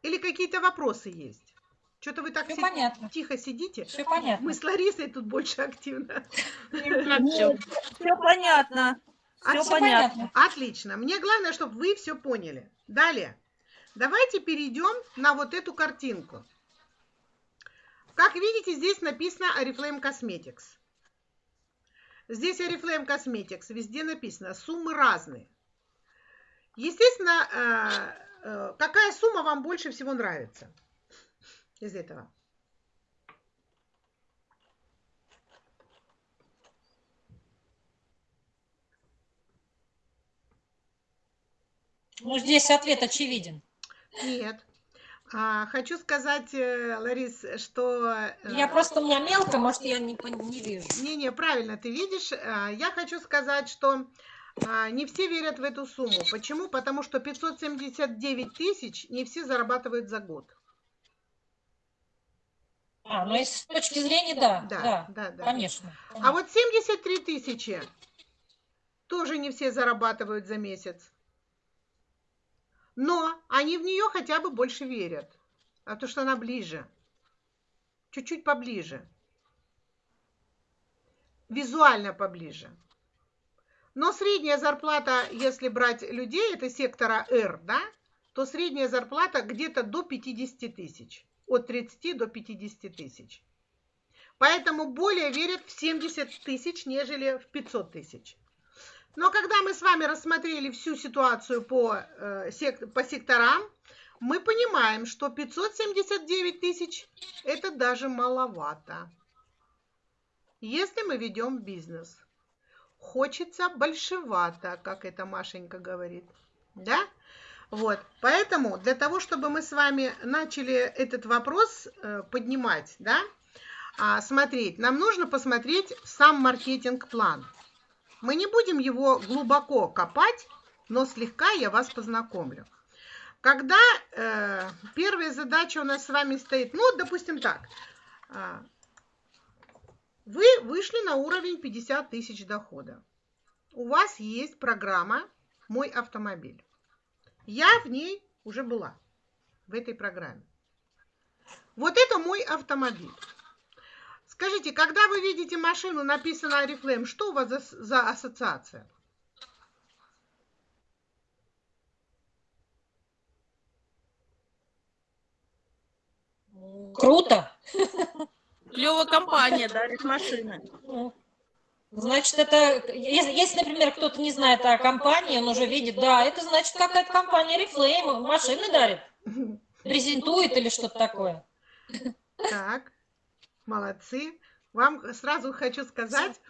Или какие-то вопросы есть? Что-то вы так Всё си- понятно. тихо сидите. Все понятно. Мы с Ларисой тут больше активно. Все, понятно. Все А, всё понятно. Отлично. Мне главное, чтобы вы все поняли. Далее. Давайте перейдем на вот эту картинку. Как видите, здесь написано Oriflame Cosmetics. Здесь Oriflame Cosmetics, везде написано, суммы разные. Естественно, э, э, какая сумма вам больше всего нравится из этого? Ну, здесь ответ очевиден. Нет. А, хочу сказать, э, Ларис, что... э, Я просто, у меня мелко, может, я не, не вижу. Не-не, правильно ты видишь. А, Я хочу сказать, что не все верят в эту сумму. Почему? Потому что 579 тысяч не все зарабатывают за год. А, ну, с точки зрения, да, Да, да, да, да. конечно. А вот 73 тысячи тоже не все зарабатывают за месяц. Но они в нее хотя бы больше верят. А то, что она ближе. Чуть-чуть поближе. Визуально поближе. Но средняя зарплата, если брать людей, это сектора R, да, то средняя зарплата где-то до 50 тысяч. От 30 до 50 тысяч. Поэтому более верят в 70 тысяч, нежели в 500 тысяч. Но когда мы с вами рассмотрели всю ситуацию по, э, по секторам, мы понимаем, что 579 тысяч – это даже маловато. Если мы ведем бизнес. Хочется большевато, как это Машенька говорит. Да? Вот. Поэтому для того, чтобы мы с вами начали этот вопрос э, поднимать, да, а, смотреть, нам нужно посмотреть сам маркетинг-план. Мы не будем его глубоко копать, но слегка я вас познакомлю. Когда э, первая задача у нас с вами стоит, ну, допустим так, а, вы вышли на уровень 50 тысяч дохода. У вас есть программа «Мой автомобиль». Я в ней уже была, в этой программе. Вот это мой автомобиль. Скажите, когда вы видите машину, написано Oriflame, что у вас за, за ассоциация? Круто. Клевая компания, дарит машины. Ну, Значит, это, если, если, например, кто-то не знает о компании, он уже видит, да, это значит какая-то компания Reflame, машины дарит, презентует или что-то такое. Так, молодцы. Вам сразу хочу сказать,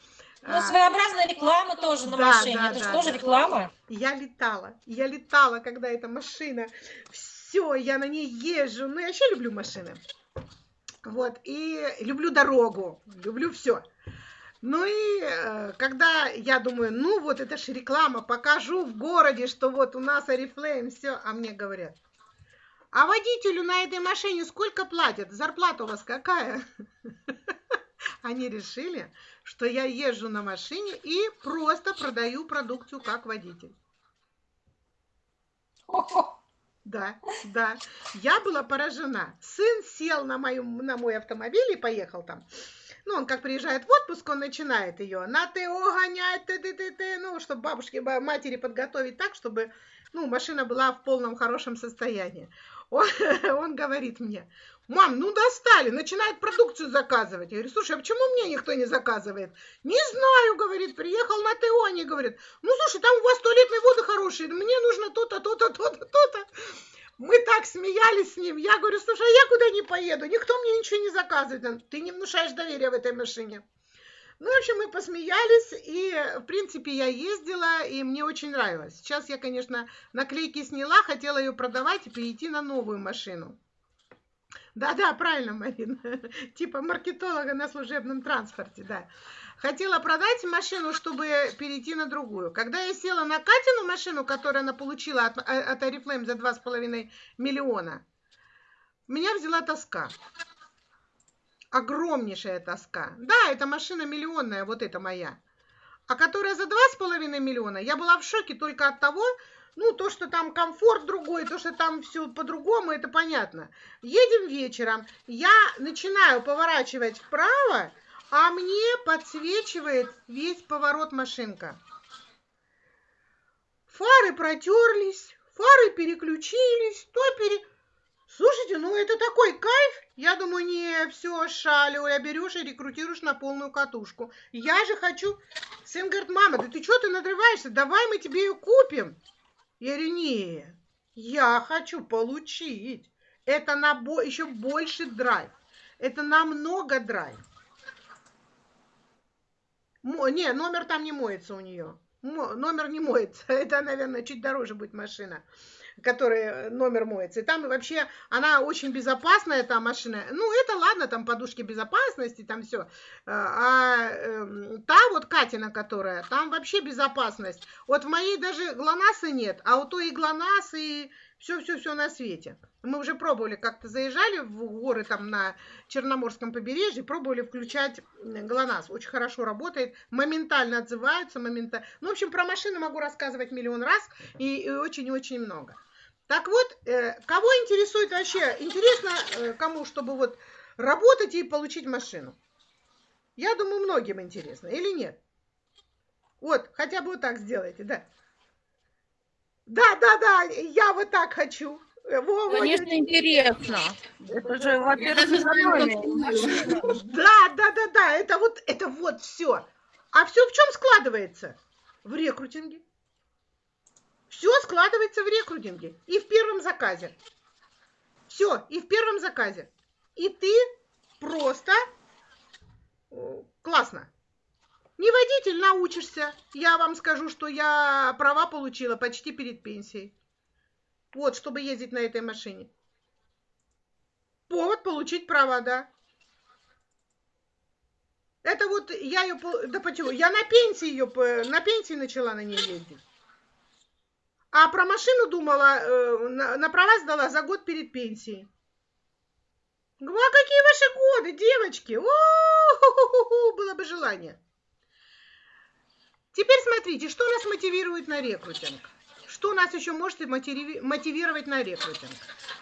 Ну, а, своеобразная реклама тоже на Да, машине, да, это же да, тоже да. реклама. я летала. Я летала, когда эта машина. Все, я на ней езжу. Ну, я вообще люблю машины. Вот, и люблю дорогу, люблю все. Ну и э, когда я думаю, ну вот это же реклама, покажу в городе, что вот у нас Oriflame, все, а мне говорят, а водителю на этой машине сколько платят? Зарплата у вас какая? Они решили, что я езжу на машине и просто продаю продукцию как водитель. Да, да. Я была поражена. Сын сел на, мою, на мой автомобиль и поехал там. Ну, он как приезжает в отпуск, он начинает ее на ТО гонять, ты, ты, ты, ты, ну, чтобы бабушке, ба- матери подготовить так, чтобы, ну, машина была в полном хорошем состоянии. Он, он говорит мне, мам, ну достали, начинает продукцию заказывать. Я говорю, слушай, а почему мне никто не заказывает? Не знаю, говорит, приехал на ТО, они говорят, ну, слушай, там у вас туалетные воды хорошие, мне нужно то-то, то-то, то-то, то-то. Мы так смеялись с ним. Я говорю, слушай, а я куда не поеду? Никто мне ничего не заказывает. Ты не внушаешь доверия в этой машине. Ну, в общем, мы посмеялись, и, в принципе, я ездила, и мне очень нравилось. Сейчас я, конечно, наклейки сняла, хотела ее продавать и перейти на новую машину. Да-да, правильно, Марина. Типа маркетолога на служебном транспорте, да. Хотела продать машину, чтобы перейти на другую. Когда я села на Катину машину, которую она получила от, от Oriflame за 2,5 миллиона, меня взяла тоска. Огромнейшая тоска. Да, эта машина миллионная, вот эта моя. А которая за 2,5 миллиона, я была в шоке только от того, ну, то, что там комфорт другой, то, что там все по-другому, это понятно. Едем вечером, я начинаю поворачивать вправо, а мне подсвечивает весь поворот машинка. Фары протерлись, фары переключились, то пере... Слушайте, ну это такой кайф. Я думаю, не все, Шаля, берешь и рекрутируешь на полную катушку. Я же хочу... Сын говорит, мама, да ты что ты надрываешься? Давай мы тебе ее купим. Я говорю, не, я хочу получить. Это на бо еще больше драйв. Это намного драйв. Мо не, номер там не моется у нее. Мо номер не моется. Это, наверное, чуть дороже будет машина которая номер моется. И там вообще она очень безопасная, эта машина. Ну, это ладно, там подушки безопасности, там все. А, а э, та вот Катина, которая, там вообще безопасность. Вот в моей даже ГЛОНАССа нет, а у той и ГЛОНАСС, и все-все-все на свете. Мы уже пробовали, как-то заезжали в горы там на Черноморском побережье, пробовали включать ГЛОНАСС. Очень хорошо работает, моментально отзываются, моментально. Ну, в общем, про машины могу рассказывать миллион раз и очень-очень много. Так вот, э, кого интересует вообще, интересно э, кому, чтобы вот работать и получить машину? Я думаю, многим интересно, или нет? Вот, хотя бы вот так сделайте, да. Да, да, да, я вот так хочу. Э, Во, Конечно, вот. интересно. Это же, во-первых, Да, да, да, да, это вот, это вот все. А все в чем складывается? В рекрутинге. Все складывается в рекрутинге и в первом заказе. Все, и в первом заказе. И ты просто классно. Не водитель научишься. Я вам скажу, что я права получила почти перед пенсией. Вот, чтобы ездить на этой машине. Повод получить права, да. Это вот я ее... Да почему? Я на пенсии ее... На пенсии начала на ней ездить. А про машину думала, э, на, права сдала за год перед пенсией. Говорю, а какие ваши годы, девочки? О, было бы желание. Теперь смотрите, что нас мотивирует на рекрутинг. Что нас еще может мотивировать на рекрутинг?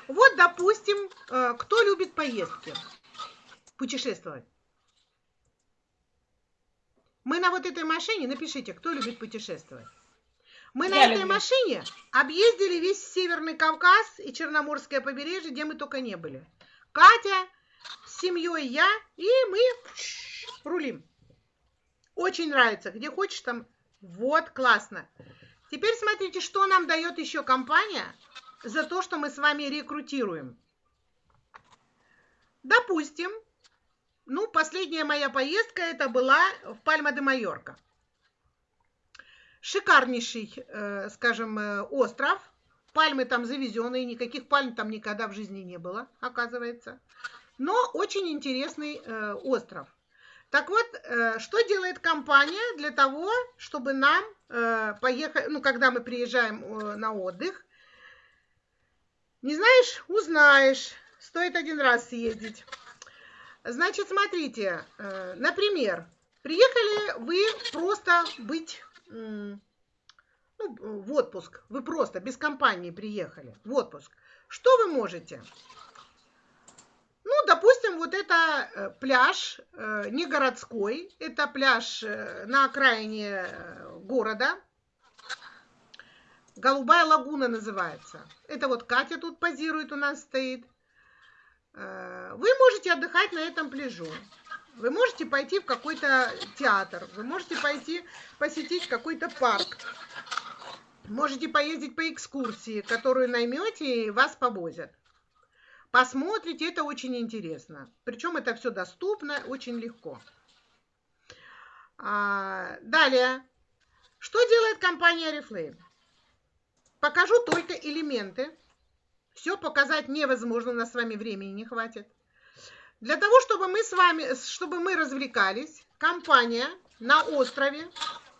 Вот, допустим, э, кто любит поездки, путешествовать. Мы на вот этой машине, напишите, кто любит путешествовать. Мы Я на люблю. этой машине объездили весь Северный Кавказ и Черноморское побережье, где мы только не были. Катя с семьей, я, и мы рулим. Очень нравится. Где хочешь там. Вот, классно. Теперь смотрите, что нам дает еще компания за то, что мы с вами рекрутируем. Допустим, ну, последняя моя поездка это была в Пальма де Майорка. Шикарнейший, э, скажем, э, остров. Пальмы там завезенные, никаких пальм там никогда в жизни не было, оказывается. Но очень интересный э, остров. Так вот, э, что делает компания для того, чтобы нам э, поехать, ну, когда мы приезжаем э, на отдых, не знаешь, узнаешь, стоит один раз съездить. Значит, смотрите, например, приехали вы просто быть ну, в отпуск, вы просто без компании приехали в отпуск. Что вы можете? Ну, допустим, вот это э, пляж э, не городской, это пляж э, на окраине города. Голубая лагуна называется. Это вот Катя тут позирует, у нас стоит. Вы можете отдыхать на этом пляжу. Вы можете пойти в какой-то театр, вы можете пойти посетить какой-то парк. Можете поездить по экскурсии, которую наймете и вас повозят. Посмотрите, это очень интересно. Причем это все доступно, очень легко. А, далее. Что делает компания Oriflame? Покажу только элементы. Все показать невозможно, у нас с вами времени не хватит. Для того, чтобы мы с вами, чтобы мы развлекались, компания на острове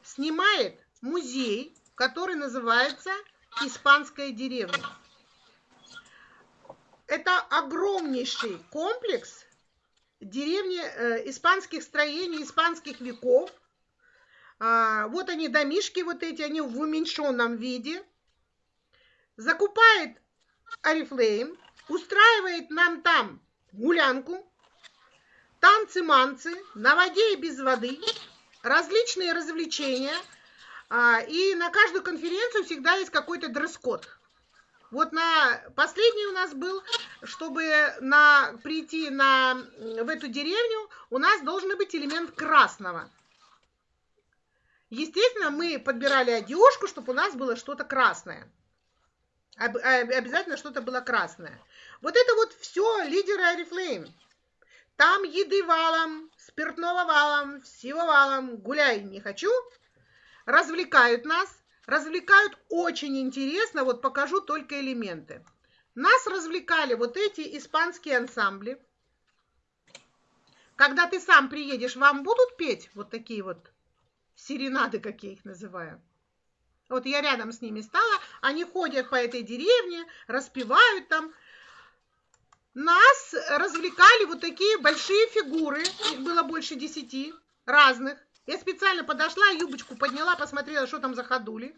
снимает музей, который называется «Испанская деревня». Это огромнейший комплекс деревни э, испанских строений, испанских веков. А, вот они, домишки вот эти, они в уменьшенном виде. Закупает Арифлейм, устраивает нам там гулянку, танцы-манцы, на воде и без воды, различные развлечения. А, и на каждую конференцию всегда есть какой-то дресс-код. Вот на последний у нас был, чтобы на, прийти на, в эту деревню, у нас должен быть элемент красного. Естественно, мы подбирали одежку, чтобы у нас было что-то красное. Об, обязательно что-то было красное. Вот это вот все лидеры Арифлейм. Там еды валом, спиртного валом, всего валом. Гуляй не хочу. Развлекают нас развлекают очень интересно, вот покажу только элементы. Нас развлекали вот эти испанские ансамбли. Когда ты сам приедешь, вам будут петь вот такие вот серенады, как я их называю. Вот я рядом с ними стала, они ходят по этой деревне, распевают там. Нас развлекали вот такие большие фигуры, их было больше десяти разных. Я специально подошла, юбочку подняла, посмотрела, что там за ходули.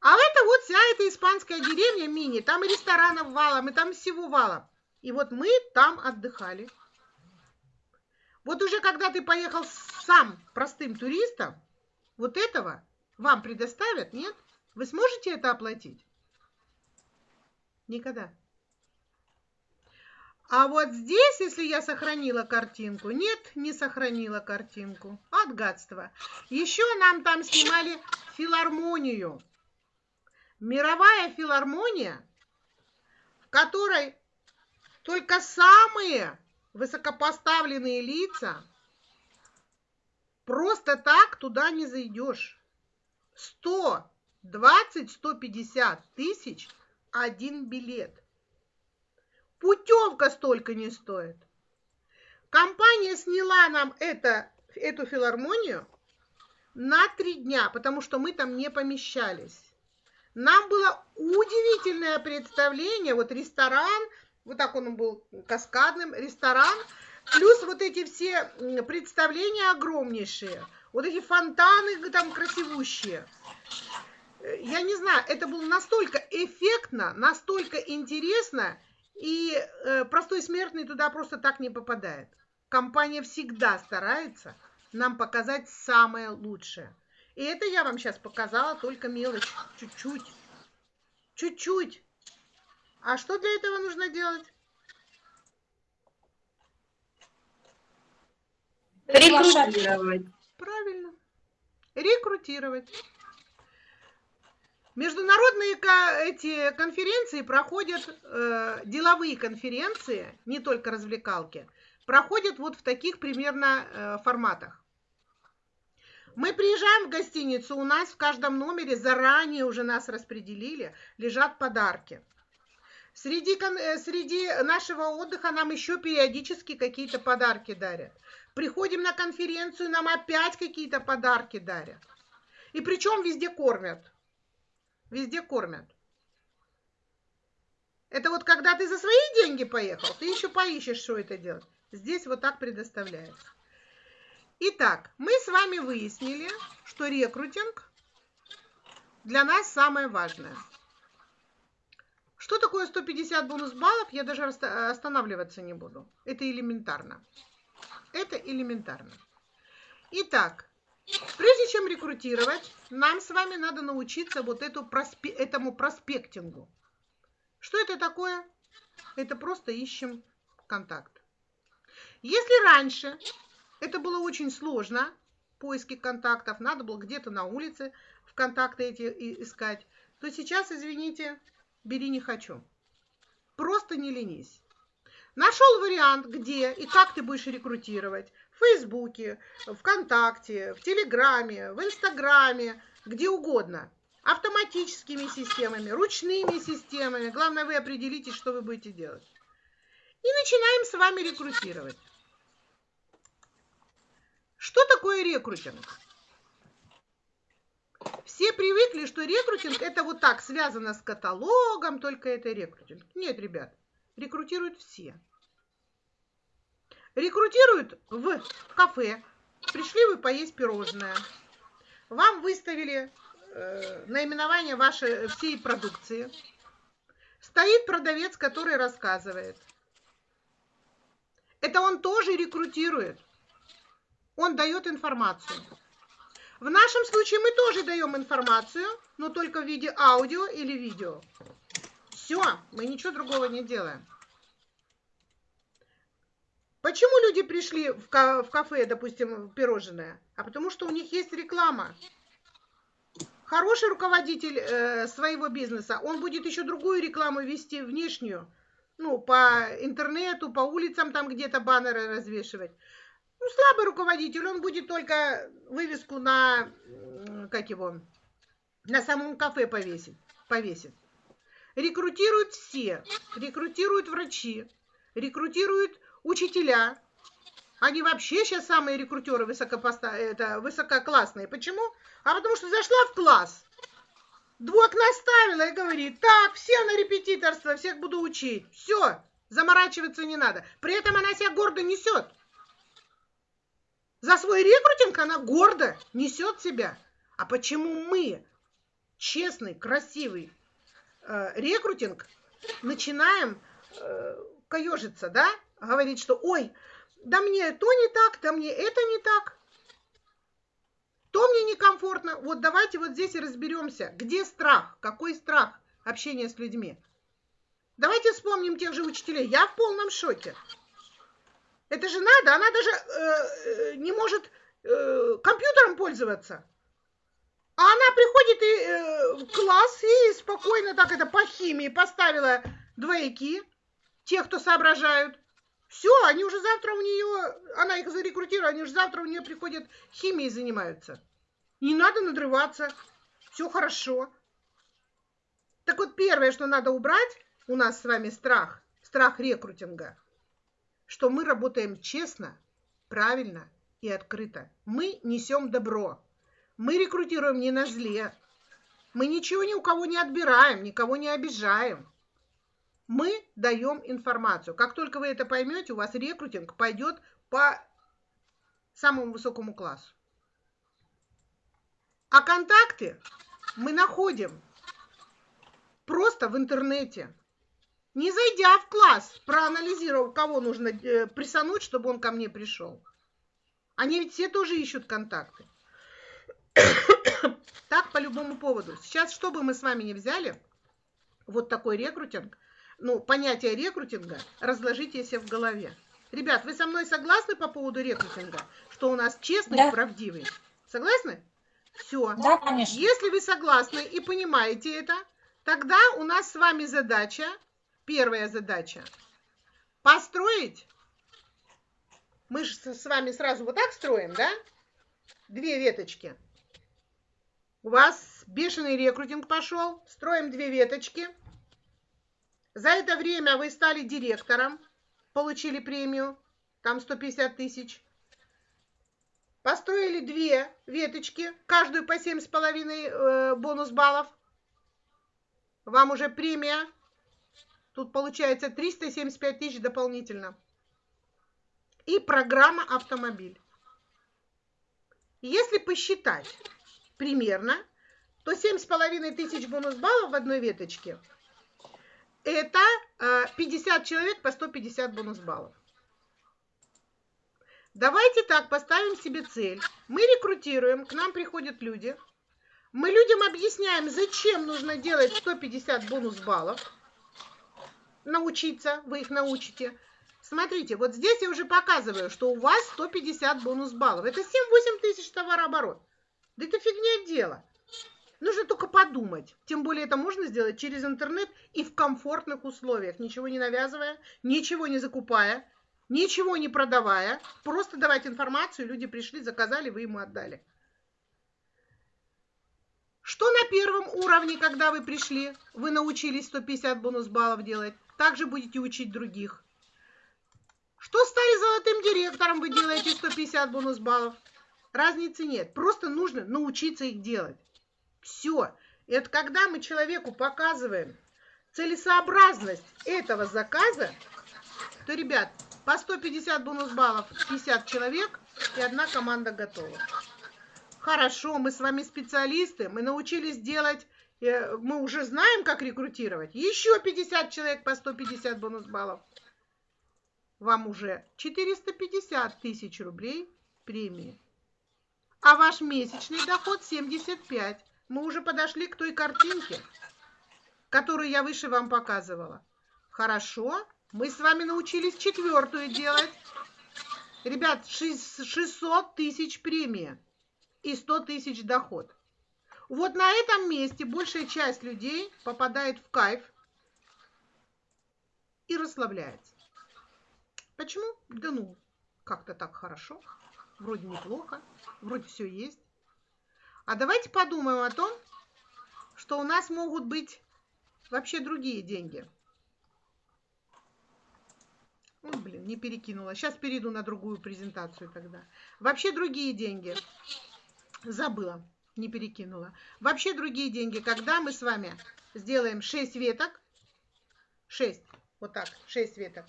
А это вот вся эта испанская деревня мини. Там и ресторанов валом, и там всего валом. И вот мы там отдыхали. Вот уже когда ты поехал сам простым туристом, вот этого вам предоставят, нет? Вы сможете это оплатить? Никогда. А вот здесь, если я сохранила картинку, нет, не сохранила картинку. От гадства. Еще нам там снимали филармонию. Мировая филармония, в которой только самые высокопоставленные лица, просто так туда не зайдешь. 120-150 тысяч один билет. Путевка столько не стоит. Компания сняла нам это, эту филармонию на три дня, потому что мы там не помещались. Нам было удивительное представление, вот ресторан, вот так он был каскадным, ресторан, плюс вот эти все представления огромнейшие, вот эти фонтаны там красивущие. Я не знаю, это было настолько эффектно, настолько интересно, и э, простой смертный туда просто так не попадает. Компания всегда старается нам показать самое лучшее. И это я вам сейчас показала только мелочь, чуть-чуть. Чуть-чуть. А что для этого нужно делать? Рекрутировать. Правильно. Рекрутировать. Международные эти конференции проходят, э, деловые конференции, не только развлекалки, проходят вот в таких примерно э, форматах. Мы приезжаем в гостиницу, у нас в каждом номере заранее уже нас распределили, лежат подарки. Среди, э, среди нашего отдыха нам еще периодически какие-то подарки дарят. Приходим на конференцию, нам опять какие-то подарки дарят. И причем везде кормят. Везде кормят. Это вот когда ты за свои деньги поехал, ты еще поищешь, что это делать. Здесь вот так предоставляется. Итак, мы с вами выяснили, что рекрутинг для нас самое важное. Что такое 150 бонус баллов, я даже останавливаться не буду. Это элементарно. Это элементарно. Итак, Прежде чем рекрутировать, нам с вами надо научиться вот эту проспе этому проспектингу. Что это такое? Это просто ищем контакт. Если раньше это было очень сложно, поиски контактов, надо было где-то на улице в контакты эти искать, то сейчас, извините, бери не хочу. Просто не ленись. Нашел вариант, где и как ты будешь рекрутировать. В Фейсбуке, ВКонтакте, в Телеграме, в Инстаграме, где угодно. Автоматически автоматическими системами, ручными системами. Главное, вы определитесь, что вы будете делать. И начинаем с вами рекрутировать. Что такое рекрутинг? Все привыкли, что рекрутинг это вот так связано с каталогом, только это рекрутинг. Нет, ребят, рекрутируют все. Рекрутируют в кафе. Пришли вы поесть пирожное. Вам выставили э, наименование вашей всей продукции. Стоит продавец, который рассказывает. Это он тоже рекрутирует. Он дает информацию. В нашем случае мы тоже даем информацию, но только в виде аудио или видео. Все, мы ничего другого не делаем. Почему люди пришли в, кафе, допустим, пирожное? А потому что у них есть реклама. Хороший руководитель э, своего бизнеса, он будет еще другую рекламу вести, внешнюю. Ну, по интернету, по улицам там где-то баннеры развешивать. Ну, слабый руководитель, он будет только вывеску на, как его, на самом кафе повесить, повесит. Рекрутируют все, рекрутируют врачи, рекрутируют учителя. Они вообще сейчас самые рекрутеры высокопоста... это, высококлассные. Почему? А потому что зашла в класс, двух наставила и говорит, так, все на репетиторство, всех буду учить. Все, заморачиваться не надо. При этом она себя гордо несет. За свой рекрутинг она гордо несет себя. А почему мы, честный, красивый э, рекрутинг, начинаем э, каежиться, да? Говорить, что ой, да мне то не так, да мне это не так. То мне некомфортно. Вот давайте вот здесь и разберемся, где страх, какой страх общения с людьми. Давайте вспомним тех же учителей. Я в полном шоке. Это же надо, она даже э, э, не может э, компьютером пользоваться. А она приходит и, э, в класс и спокойно так это по химии поставила двойки, тех, кто соображают. Все, они уже завтра у нее, она их зарекрутирует, они уже завтра у нее приходят химией занимаются. Не надо надрываться, все хорошо. Так вот, первое, что надо убрать, у нас с вами страх, страх рекрутинга – что мы работаем честно, правильно и открыто. Мы несем добро. Мы рекрутируем не на зле. Мы ничего ни у кого не отбираем, никого не обижаем. Мы даем информацию. Как только вы это поймете, у вас рекрутинг пойдет по самому высокому классу. А контакты мы находим просто в интернете не зайдя в класс, проанализировав, кого нужно э, присануть, чтобы он ко мне пришел. Они ведь все тоже ищут контакты. так по любому поводу. Сейчас, что бы мы с вами не взяли, вот такой рекрутинг, ну, понятие рекрутинга разложите себе в голове. Ребят, вы со мной согласны по поводу рекрутинга, что у нас честный да. и правдивый? Согласны? Все. Да, конечно. Если вы согласны и понимаете это, тогда у нас с вами задача Первая задача. Построить. Мы же с вами сразу вот так строим, да? Две веточки. У вас бешеный рекрутинг пошел. Строим две веточки. За это время вы стали директором, получили премию, там 150 тысяч. Построили две веточки, каждую по 7,5 э, бонус баллов. Вам уже премия Тут получается 375 тысяч дополнительно. И программа «Автомобиль». Если посчитать примерно, то 7,5 тысяч бонус баллов в одной веточке – это 50 э, человек по 150 бонус баллов. Давайте так поставим себе цель. Мы рекрутируем, к нам приходят люди. Мы людям объясняем, зачем нужно делать 150 бонус баллов научиться, вы их научите. Смотрите, вот здесь я уже показываю, что у вас 150 бонус баллов. Это 7-8 тысяч товарооборот. Да это фигня дело. Нужно только подумать. Тем более это можно сделать через интернет и в комфортных условиях, ничего не навязывая, ничего не закупая, ничего не продавая. Просто давать информацию, люди пришли, заказали, вы ему отдали. Что на первом уровне, когда вы пришли, вы научились 150 бонус баллов делать, также будете учить других. Что стали золотым директором, вы делаете 150 бонус баллов. Разницы нет, просто нужно научиться их делать. Все. Это когда мы человеку показываем целесообразность этого заказа, то, ребят, по 150 бонус баллов 50 человек и одна команда готова. Хорошо, мы с вами специалисты, мы научились делать, э, мы уже знаем, как рекрутировать. Еще 50 человек по 150 бонус баллов. Вам уже 450 тысяч рублей премии. А ваш месячный доход 75. Мы уже подошли к той картинке, которую я выше вам показывала. Хорошо, мы с вами научились четвертую делать. Ребят, 600 тысяч премия и 100 тысяч доход. Вот на этом месте большая часть людей попадает в кайф и расслабляется. Почему? Да ну, как-то так хорошо, вроде неплохо, вроде все есть. А давайте подумаем о том, что у нас могут быть вообще другие деньги. Ой, блин, не перекинула. Сейчас перейду на другую презентацию тогда. Вообще другие деньги. Забыла, не перекинула. Вообще другие деньги, когда мы с вами сделаем 6 веток, 6, вот так, 6 веток,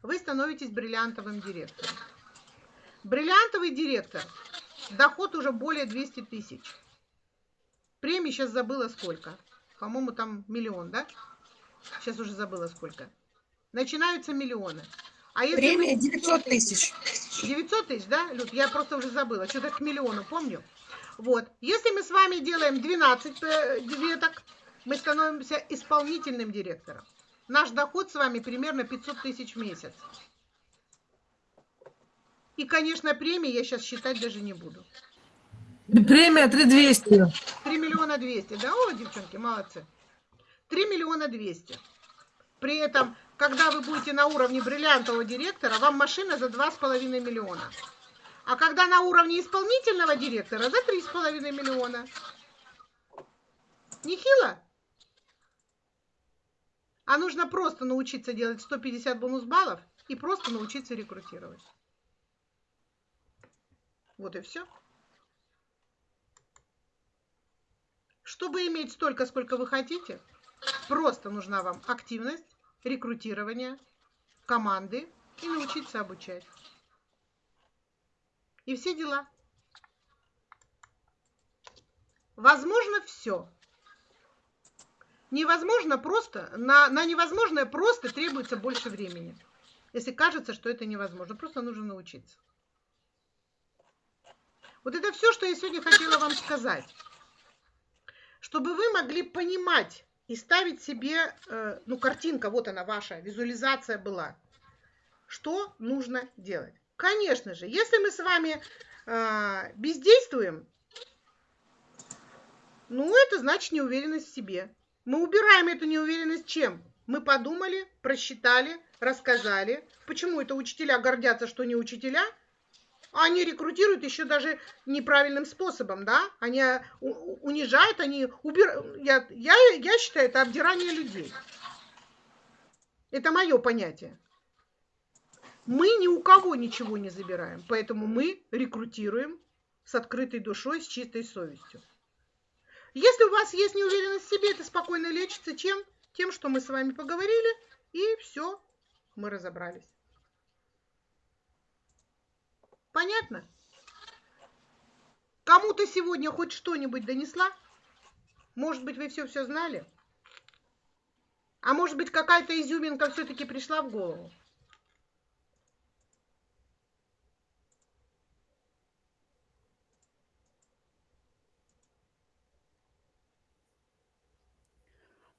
вы становитесь бриллиантовым директором. Бриллиантовый директор, доход уже более 200 тысяч. Премии сейчас забыла сколько. По-моему, там миллион, да? Сейчас уже забыла сколько. Начинаются миллионы. А если Премия 900 тысяч. 900 тысяч, да, Люд? Я просто уже забыла. Что-то к миллиону, помню. Вот. Если мы с вами делаем 12 э, веток, мы становимся исполнительным директором. Наш доход с вами примерно 500 тысяч в месяц. И, конечно, премии я сейчас считать даже не буду. Премия 3200. 3 миллиона 200, да? О, девчонки, молодцы. 3 миллиона 200. При этом, когда вы будете на уровне бриллиантового директора, вам машина за 2,5 миллиона. А когда на уровне исполнительного директора, за 3,5 миллиона. Нехило? А нужно просто научиться делать 150 бонус баллов и просто научиться рекрутировать. Вот и все. Чтобы иметь столько, сколько вы хотите, просто нужна вам активность, рекрутирование, команды и научиться обучать и все дела. Возможно все. Невозможно просто, на, на невозможное просто требуется больше времени. Если кажется, что это невозможно, просто нужно научиться. Вот это все, что я сегодня хотела вам сказать. Чтобы вы могли понимать и ставить себе, э, ну, картинка, вот она ваша, визуализация была. Что нужно делать? Конечно же, если мы с вами э, бездействуем, ну, это значит неуверенность в себе. Мы убираем эту неуверенность чем? Мы подумали, просчитали, рассказали. Почему это учителя гордятся, что не учителя? Они рекрутируют еще даже неправильным способом, да? Они а, унижают, они убирают. Я, я, я считаю, это обдирание людей. Это мое понятие. Мы ни у кого ничего не забираем, поэтому мы рекрутируем с открытой душой, с чистой совестью. Если у вас есть неуверенность в себе, это спокойно лечится чем? Тем, что мы с вами поговорили, и все, мы разобрались. Понятно? Кому-то сегодня хоть что-нибудь донесла? Может быть, вы все-все знали? А может быть, какая-то изюминка все-таки пришла в голову?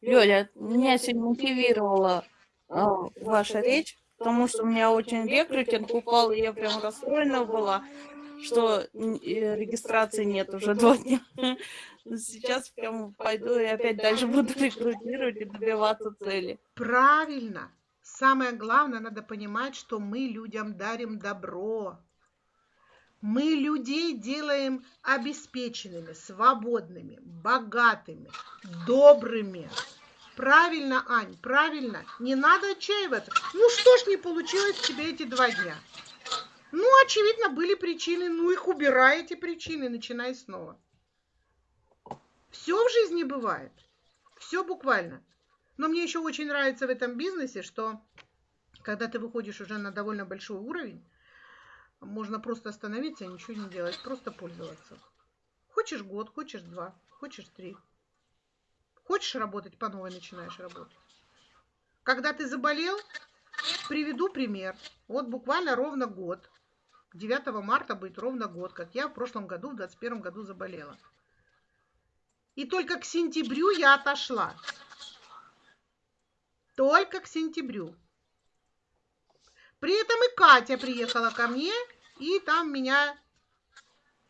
Лёля, меня сегодня мотивировала э, ваша речь, потому что у меня очень рекрутинг упал, и я прям расстроена была, что э, регистрации нет уже два дня. Сейчас прям пойду и опять дальше буду рекрутировать и добиваться цели. Правильно. Самое главное, надо понимать, что мы людям дарим добро. Мы людей делаем обеспеченными, свободными, богатыми, добрыми. Правильно, Ань, правильно. Не надо отчаиваться. Ну что ж не получилось у тебя эти два дня? Ну, очевидно, были причины. Ну, их убирай, эти причины, начинай снова. Все в жизни бывает. Все буквально. Но мне еще очень нравится в этом бизнесе, что когда ты выходишь уже на довольно большой уровень, можно просто остановиться и ничего не делать, просто пользоваться. Хочешь год, хочешь два, хочешь три. Хочешь работать, по новой начинаешь работать. Когда ты заболел, приведу пример. Вот буквально ровно год. 9 марта будет ровно год, как я в прошлом году, в 21 году заболела. И только к сентябрю я отошла. Только к сентябрю. При этом и Катя приехала ко мне и там меня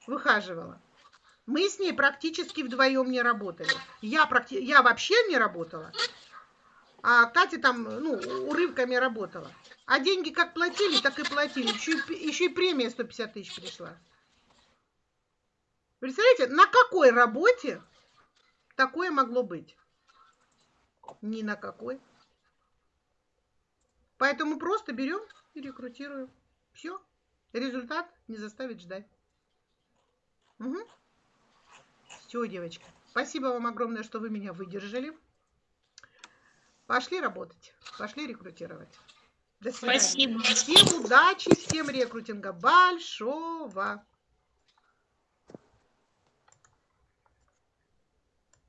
выхаживала. Мы с ней практически вдвоем не работали. Я, практи... я вообще не работала, а Катя там ну, урывками работала. А деньги как платили, так и платили. Еще, и, еще и премия 150 тысяч пришла. Представляете, на какой работе такое могло быть? Ни на какой. Поэтому просто берем и рекрутируем. Все. Результат не заставит ждать. Угу. Все, девочка. Спасибо вам огромное, что вы меня выдержали. Пошли работать. Пошли рекрутировать. До свидания. Спасибо. Всем удачи, всем рекрутинга большого.